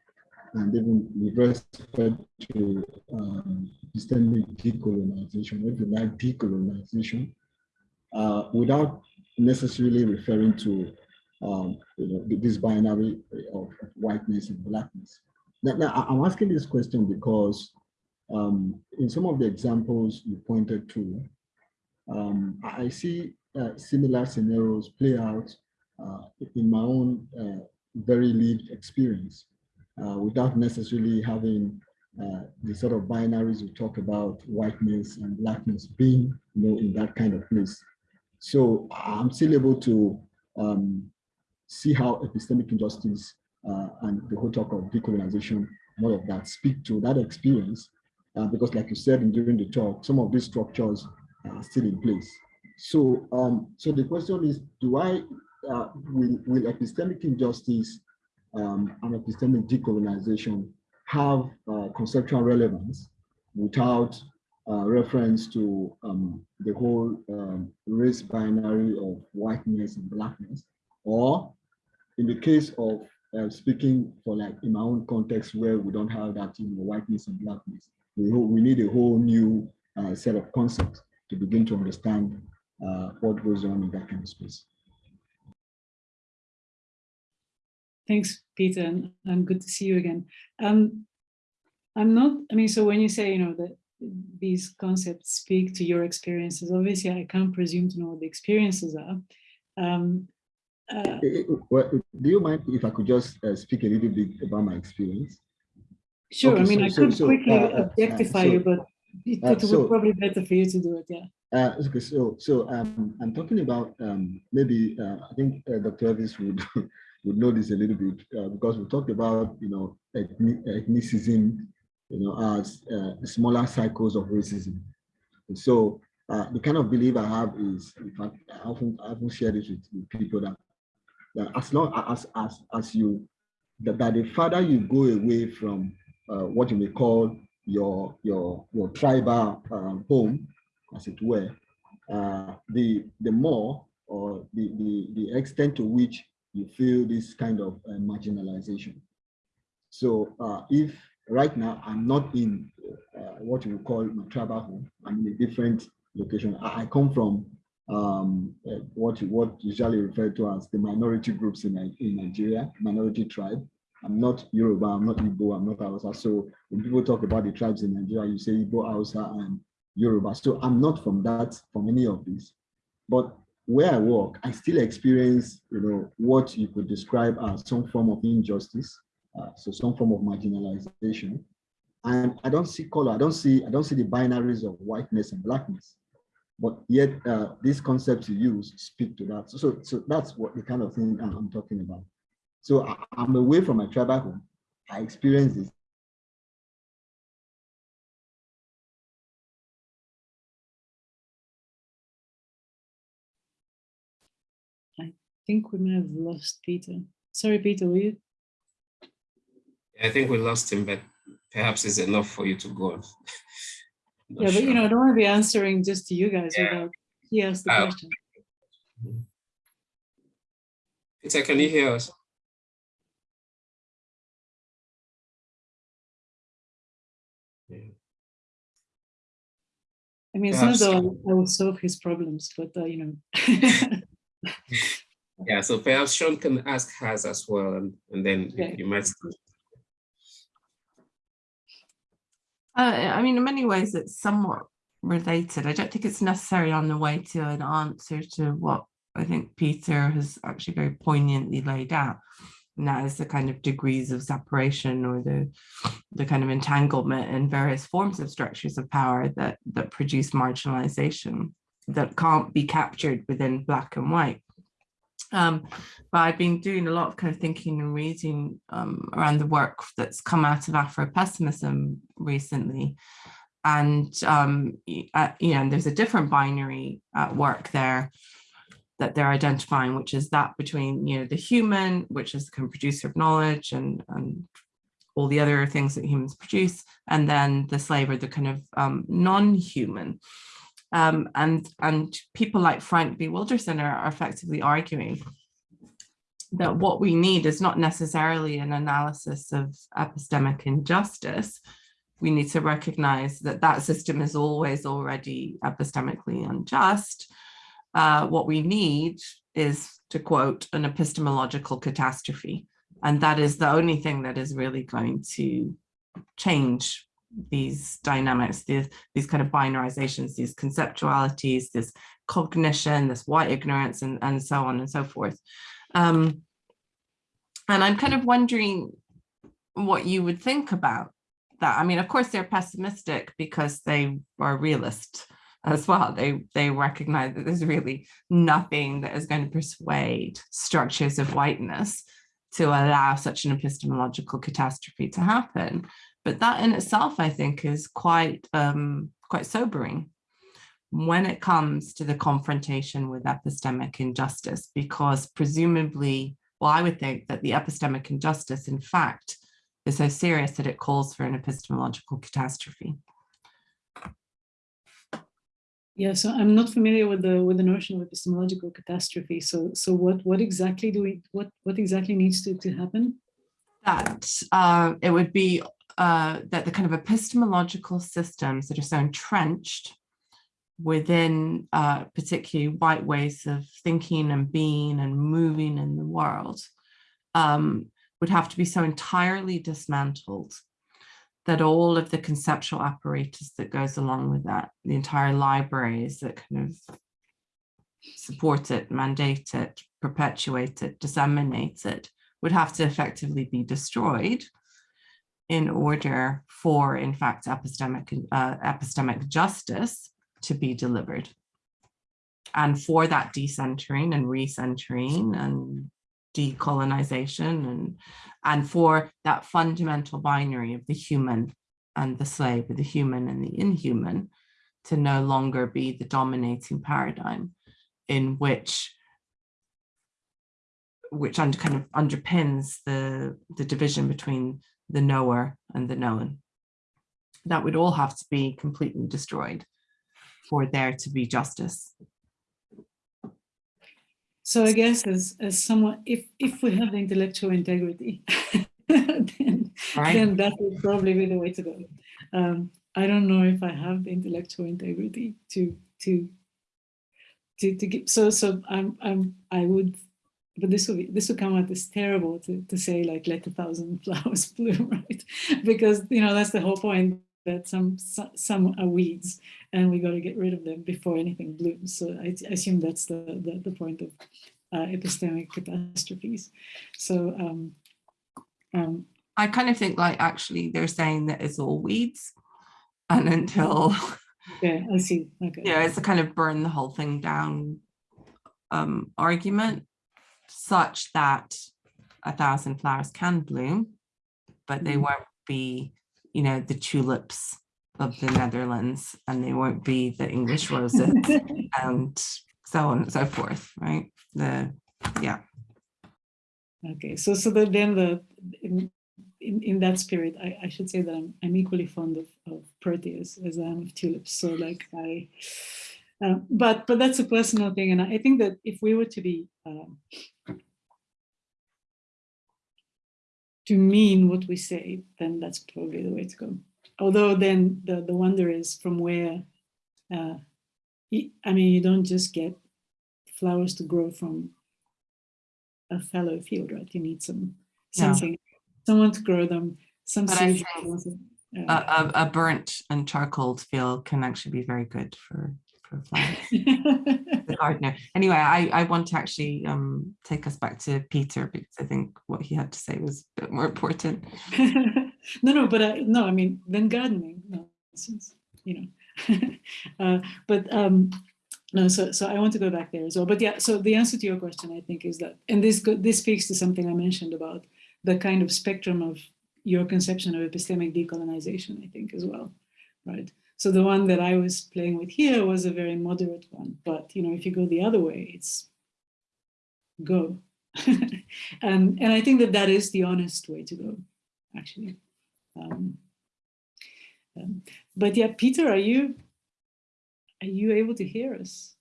and even with respect to um, epistemic decolonization, if you like decolonization, uh, without necessarily referring to um, you know, this binary of whiteness and blackness. Now, now, I'm asking this question because um, in some of the examples you pointed to, um, I see uh, similar scenarios play out uh, in my own uh, very lived experience uh, without necessarily having uh, the sort of binaries we talk about whiteness and blackness being you know, in that kind of place. So I'm still able to um, see how epistemic injustice uh, and the whole talk of decolonization all of that speak to that experience, uh, because like you said during the talk, some of these structures still in place. So, um, so the question is, do I, uh, will, will epistemic injustice um, and epistemic decolonization have uh, conceptual relevance without uh, reference to um, the whole um, race binary of whiteness and blackness, or in the case of uh, speaking for like in my own context where we don't have that you know, whiteness and blackness, we, we need a whole new uh, set of concepts to begin to understand uh, what goes on in that kind of space. Thanks, Peter, and, and good to see you again. Um, I'm not, I mean, so when you say, you know, that these concepts speak to your experiences, obviously I can't presume to know what the experiences are. Um, uh, well, do you mind if I could just uh, speak a little bit about my experience? Sure, Okay, I mean, so- I could so, quickly uh, uh, objectify so- you, but [LAUGHS] it, uh, it would so- probably better for you to do it, yeah. Uh, okay, so so um, I'm talking about um, maybe uh, I think uh, Dr. Elvis would [LAUGHS] would know this a little bit uh, because we talked about you know ethnicism, you know, as uh, smaller cycles of racism. And so uh, the kind of belief I have is, in fact, I often I often share this with, with people that, that as long as as as you that, that the farther you go away from uh, what you may call your your your tribal um, home as it were, uh, the the more or the, the the extent to which you feel this kind of uh, marginalization. So uh, if right now I'm not in uh, what you call my tribal home, I'm in a different location. I, I come from um, uh, what what usually referred to as the minority groups in, in Nigeria, minority tribe. I'm not Yoruba, I'm not Igbo, I'm not Hausa. So when people talk about the tribes in Nigeria, you say Igbo, Hausa, and Yoruba. So I'm not from that, from any of these. But where I work, I still experience, you know, what you could describe as some form of injustice, uh, so some form of marginalization. And I don't see color, I don't see, I don't see the binaries of whiteness and blackness. But yet, uh, these concepts you use speak to that. So, so, so that's what the kind of thing I'm I'm talking about. So I, I'm away from my tribal home. I experience this I think we may have lost Peter. Sorry, Peter, were you? I think we lost him, but perhaps it's enough for you to go on. [LAUGHS] Not Yeah, but you know, I don't want to be answering just to you guys Yeah. without he asked the Oh. question. Peter, can you hear us? I mean, it's not Perhaps- though I will solve his problems, but uh, you know. [LAUGHS] Yeah, so perhaps Sean can ask hers as well, and, and then you- Yeah. you might. Uh, I mean, in many ways, it's somewhat related. I don't think it's necessarily on the way to an answer to what I think Peter has actually very poignantly laid out. And that is the kind of degrees of separation or the, the kind of entanglement in various forms of structures of power that, that produce marginalization that can't be captured within black and white. Um, but I've been doing a lot of kind of thinking and reading um, around the work that's come out of Afro-pessimism recently. And, um, uh, you know, there's a different binary at work there that they're identifying, which is that between, you know, the human, which is the kind of producer of knowledge and, and all the other things that humans produce, and then the slave or the kind of um, non-human. Um, and, and people like Frank B. Wilderson are, are effectively arguing that what we need is not necessarily an analysis of epistemic injustice. We need to recognize that that system is always already epistemically unjust. Uh, what we need is, to quote, an epistemological catastrophe. And that is the only thing that is really going to change these dynamics, these, these kind of binarizations, these conceptualities, this cognition, this white ignorance, and, and so on and so forth. Um, and I'm kind of wondering what you would think about that. I mean, of course, they're pessimistic because they are realist as well. They they recognize that there's really nothing that is going to persuade structures of whiteness to allow such an epistemological catastrophe to happen. But that in itself, I think, is quite um, quite sobering when it comes to the confrontation with epistemic injustice, because presumably, well, I would think that the epistemic injustice, in fact, is so serious that it calls for an epistemological catastrophe. Yeah, so I'm not familiar with the with the notion of epistemological catastrophe. So so what what exactly do we what what exactly needs to, to happen? That uh, it would be uh, that the kind of epistemological systems that are so entrenched within uh, particularly white ways of thinking and being and moving in the world um, would have to be so entirely dismantled that all of the conceptual apparatus that goes along with that, the entire libraries that kind of support it, mandate it, perpetuate it, disseminate it, would have to effectively be destroyed in order for, in fact, epistemic, uh, epistemic justice to be delivered. And for that decentering and recentering and decolonization and, and for that fundamental binary of the human and the slave, the human and the inhuman, to no longer be the dominating paradigm in which which under kind of underpins the the division between the knower and the known. That would all have to be completely destroyed for there to be justice. So I guess as as someone, if if we have the intellectual integrity, [LAUGHS] then Right. then that would probably be the way to go. Um, I don't know if I have the intellectual integrity to to to to give. So so I'm I'm I would, but this will be this will come out as terrible to to say like let a thousand [LAUGHS] flowers bloom, right? Because you know that's the whole point that some some are weeds and we got to get rid of them before anything blooms. So I, assume that's the, the the point of uh, epistemic catastrophes. So um, um, I kind of think like actually they're saying that it's all weeds. And until, yeah I see. Okay. you know, it's a kind of burn the whole thing down um, argument such that a thousand flowers can bloom, but they Mhm. won't be, you know, the tulips of the Netherlands and they won't be the English roses [LAUGHS] and so on and so forth, right? The, yeah. Okay, so so then the in, in, in that spirit, I, I should say that I'm, I'm equally fond of, of proteas as I am of tulips. So like I, uh, but but that's a personal thing, and I think that if we were to be um, to mean what we say, then that's probably the way to go. Although then the the wonder is from where uh, I mean, you don't just get flowers to grow from a fallow field, right? You need some something, someone to grow them, some But I seeds. think A, uh, a, a burnt and charcoaled field can actually be very good for, flowers. the gardener. Anyway, I, I want to actually um, take us back to Peter because I think what he had to say was a bit more important. [LAUGHS] no, no, but I, no, I mean, then gardening, no, you know, [LAUGHS] uh, but um, no, so so I want to go back there as well. But yeah, so the answer to your question, I think, is that, and this this speaks to something I mentioned about the kind of spectrum of your conception of epistemic decolonization, I think, as well, right? So the one that I was playing with here was a very moderate one, but you know, if you go the other way, it's go, and [LAUGHS] and I think that that is the honest way to go, actually. Um, um, but yeah, Peter, are you are you able to hear us?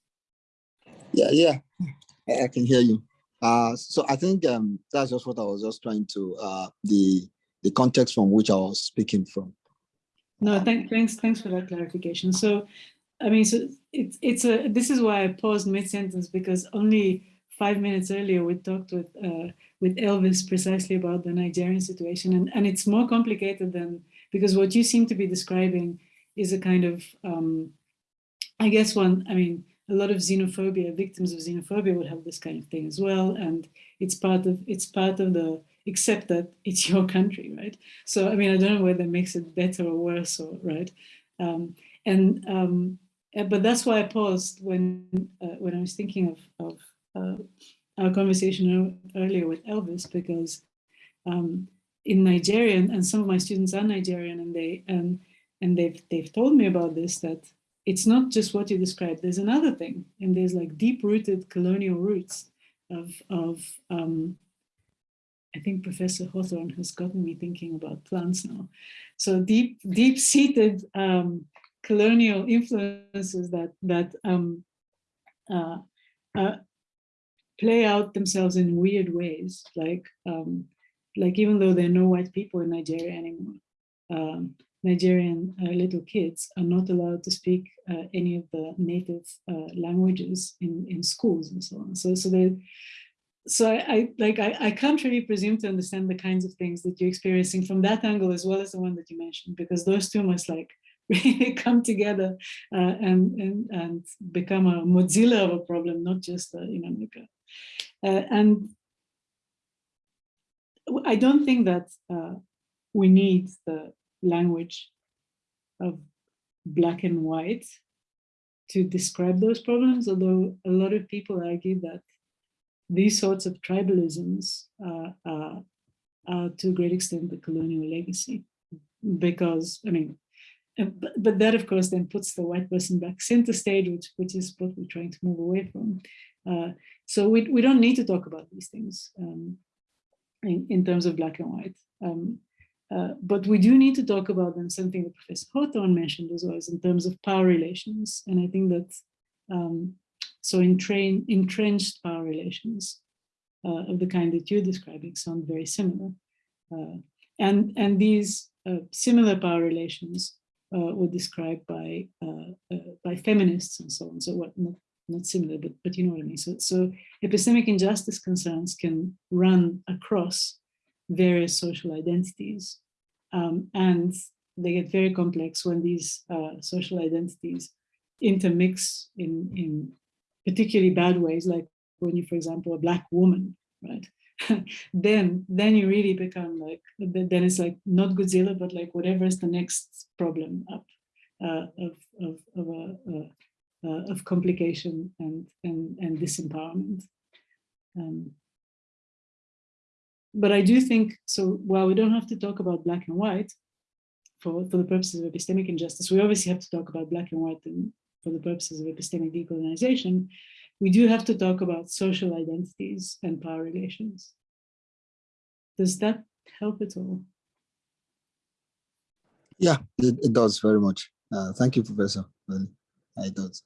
Yeah, yeah, I, I can hear you. Uh, so I think um, that's just what I was just trying to uh, the the context from which I was speaking from. No, thank, thanks, thanks for that clarification. So, I mean, so it's it's a this is why I paused mid sentence because only five minutes earlier we talked with uh, with Elvis precisely about the Nigerian situation, and and it's more complicated than because what you seem to be describing is a kind of um, I guess one. I mean, a lot of xenophobia victims of xenophobia would have this kind of thing as well, and it's part of it's part of the except that it's [LAUGHS] your country, right? So, I mean, I don't know whether that makes it better or worse, or right? Um, and um, uh, but that's why I paused when uh, when I was thinking of of uh, our conversation earlier with Elvis, because um, in Nigeria, and- and some of my students are Nigerian, and they and and they've they've told me about this that it's not just what you described. There's another thing, and there's like deep-rooted colonial roots of of um, I think Professor Hawthorne has gotten me thinking about plants now. So deep, deep-seated um, colonial influences that that um, uh, uh, play out themselves in weird ways, like um, like even though there are no white people in Nigeria anymore, um, Nigerian uh, little kids are not allowed to speak uh, any of the native uh, languages in in schools and so on. So so they so I, like I, I can't really presume to understand the kinds of things that you're experiencing from that angle as well as the one that you mentioned because those two must like [LAUGHS] really come together uh, and, and and become a Godzilla of a problem, not just a, you know like a, uh, and I don't think that uh, we need the language of black and white to describe those problems, although a lot of people argue that these sorts of tribalisms uh, uh, are to a great extent the colonial legacy. Because, I mean, uh, but, but that of course then puts the white person back center stage, which, which is what we're trying to move away from. Uh, so we, we don't need to talk about these things um, in, in terms of black and white. Um, uh, but we do need to talk about them, something that Professor Hawthorne mentioned as well, is in terms of power relations. And I think that um, so entrain, entrenched power relations uh, of the kind that you're describing sound very similar. Uh, and, and these uh, similar power relations uh, were described by, uh, uh, by feminists and so on. So what, not, not similar, but, but you know what I mean. So, so epistemic injustice concerns can run across various social identities. Um, and they get very complex when these social identities intermix in, in particularly bad ways, like when you, for example, a black woman, right? [LAUGHS] then, then you really become like, then it's like not Godzilla, but like whatever is the next problem up uh, of of of, a, uh, of complication and and and disempowerment. Um, but I do think so. While we don't have to talk about black and white for for the purposes of epistemic injustice, we obviously have to talk about black and white and for the purposes of epistemic decolonization, we do have to talk about social identities and power relations. Does that help at all? Yeah, it, it does very much. Uh, thank you, Professor. Well, it does.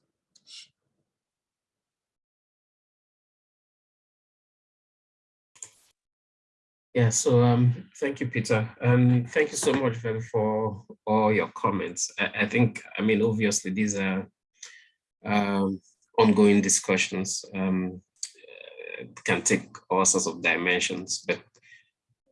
Yeah, so um, thank you, Peter. And thank you so much for, for all your comments. I, I think, I mean, obviously these are um, ongoing discussions um, uh, can take all sorts of dimensions, but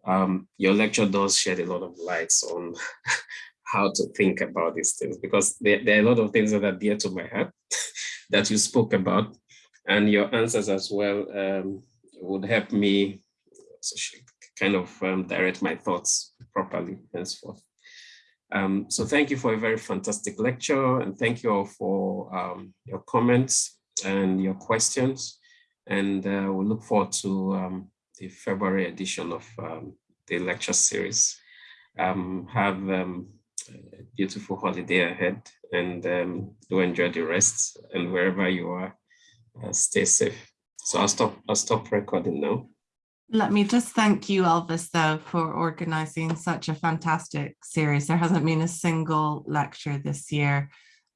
um, your lecture does shed a lot of lights on [LAUGHS] how to think about these things because there, there, are a lot of things that are dear to my heart [LAUGHS] that you spoke about and your answers as well um, would help me kind of um, direct my thoughts properly henceforth. Um, so thank you for a very fantastic lecture and thank you all for um, your comments and your questions. And uh, we look forward to um, the February edition of um, the lecture series. Um, have um, a beautiful holiday ahead and do enjoy the rest and wherever you are, uh, stay safe. So I'll stop, I'll stop recording now. Let me just thank you, Elvis, though, for organizing such a fantastic series. There hasn't been a single lecture this year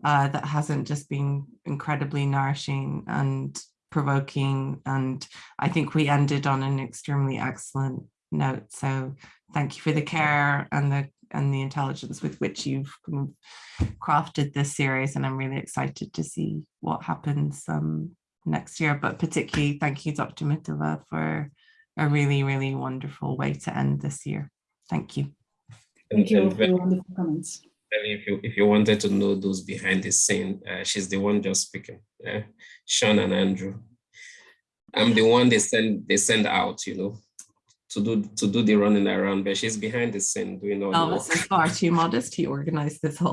uh, that hasn't just been incredibly nourishing and provoking. And I think we ended on an extremely excellent note. So thank you for the care and the and the intelligence with which you've crafted this series. And I'm really excited to see what happens um, next year. But particularly thank you, Dr. Mitova, for a really, really wonderful way to end this year. Thank you. Thank you for your wonderful comments. If you, if you wanted to know those behind the scene, uh, she's the one just speaking, uh, Sean and Andrew. I'm the one they send they send out, you know, to do to do the running around, but she's behind the scene doing all Elvis the work. is far too modest. He organized this whole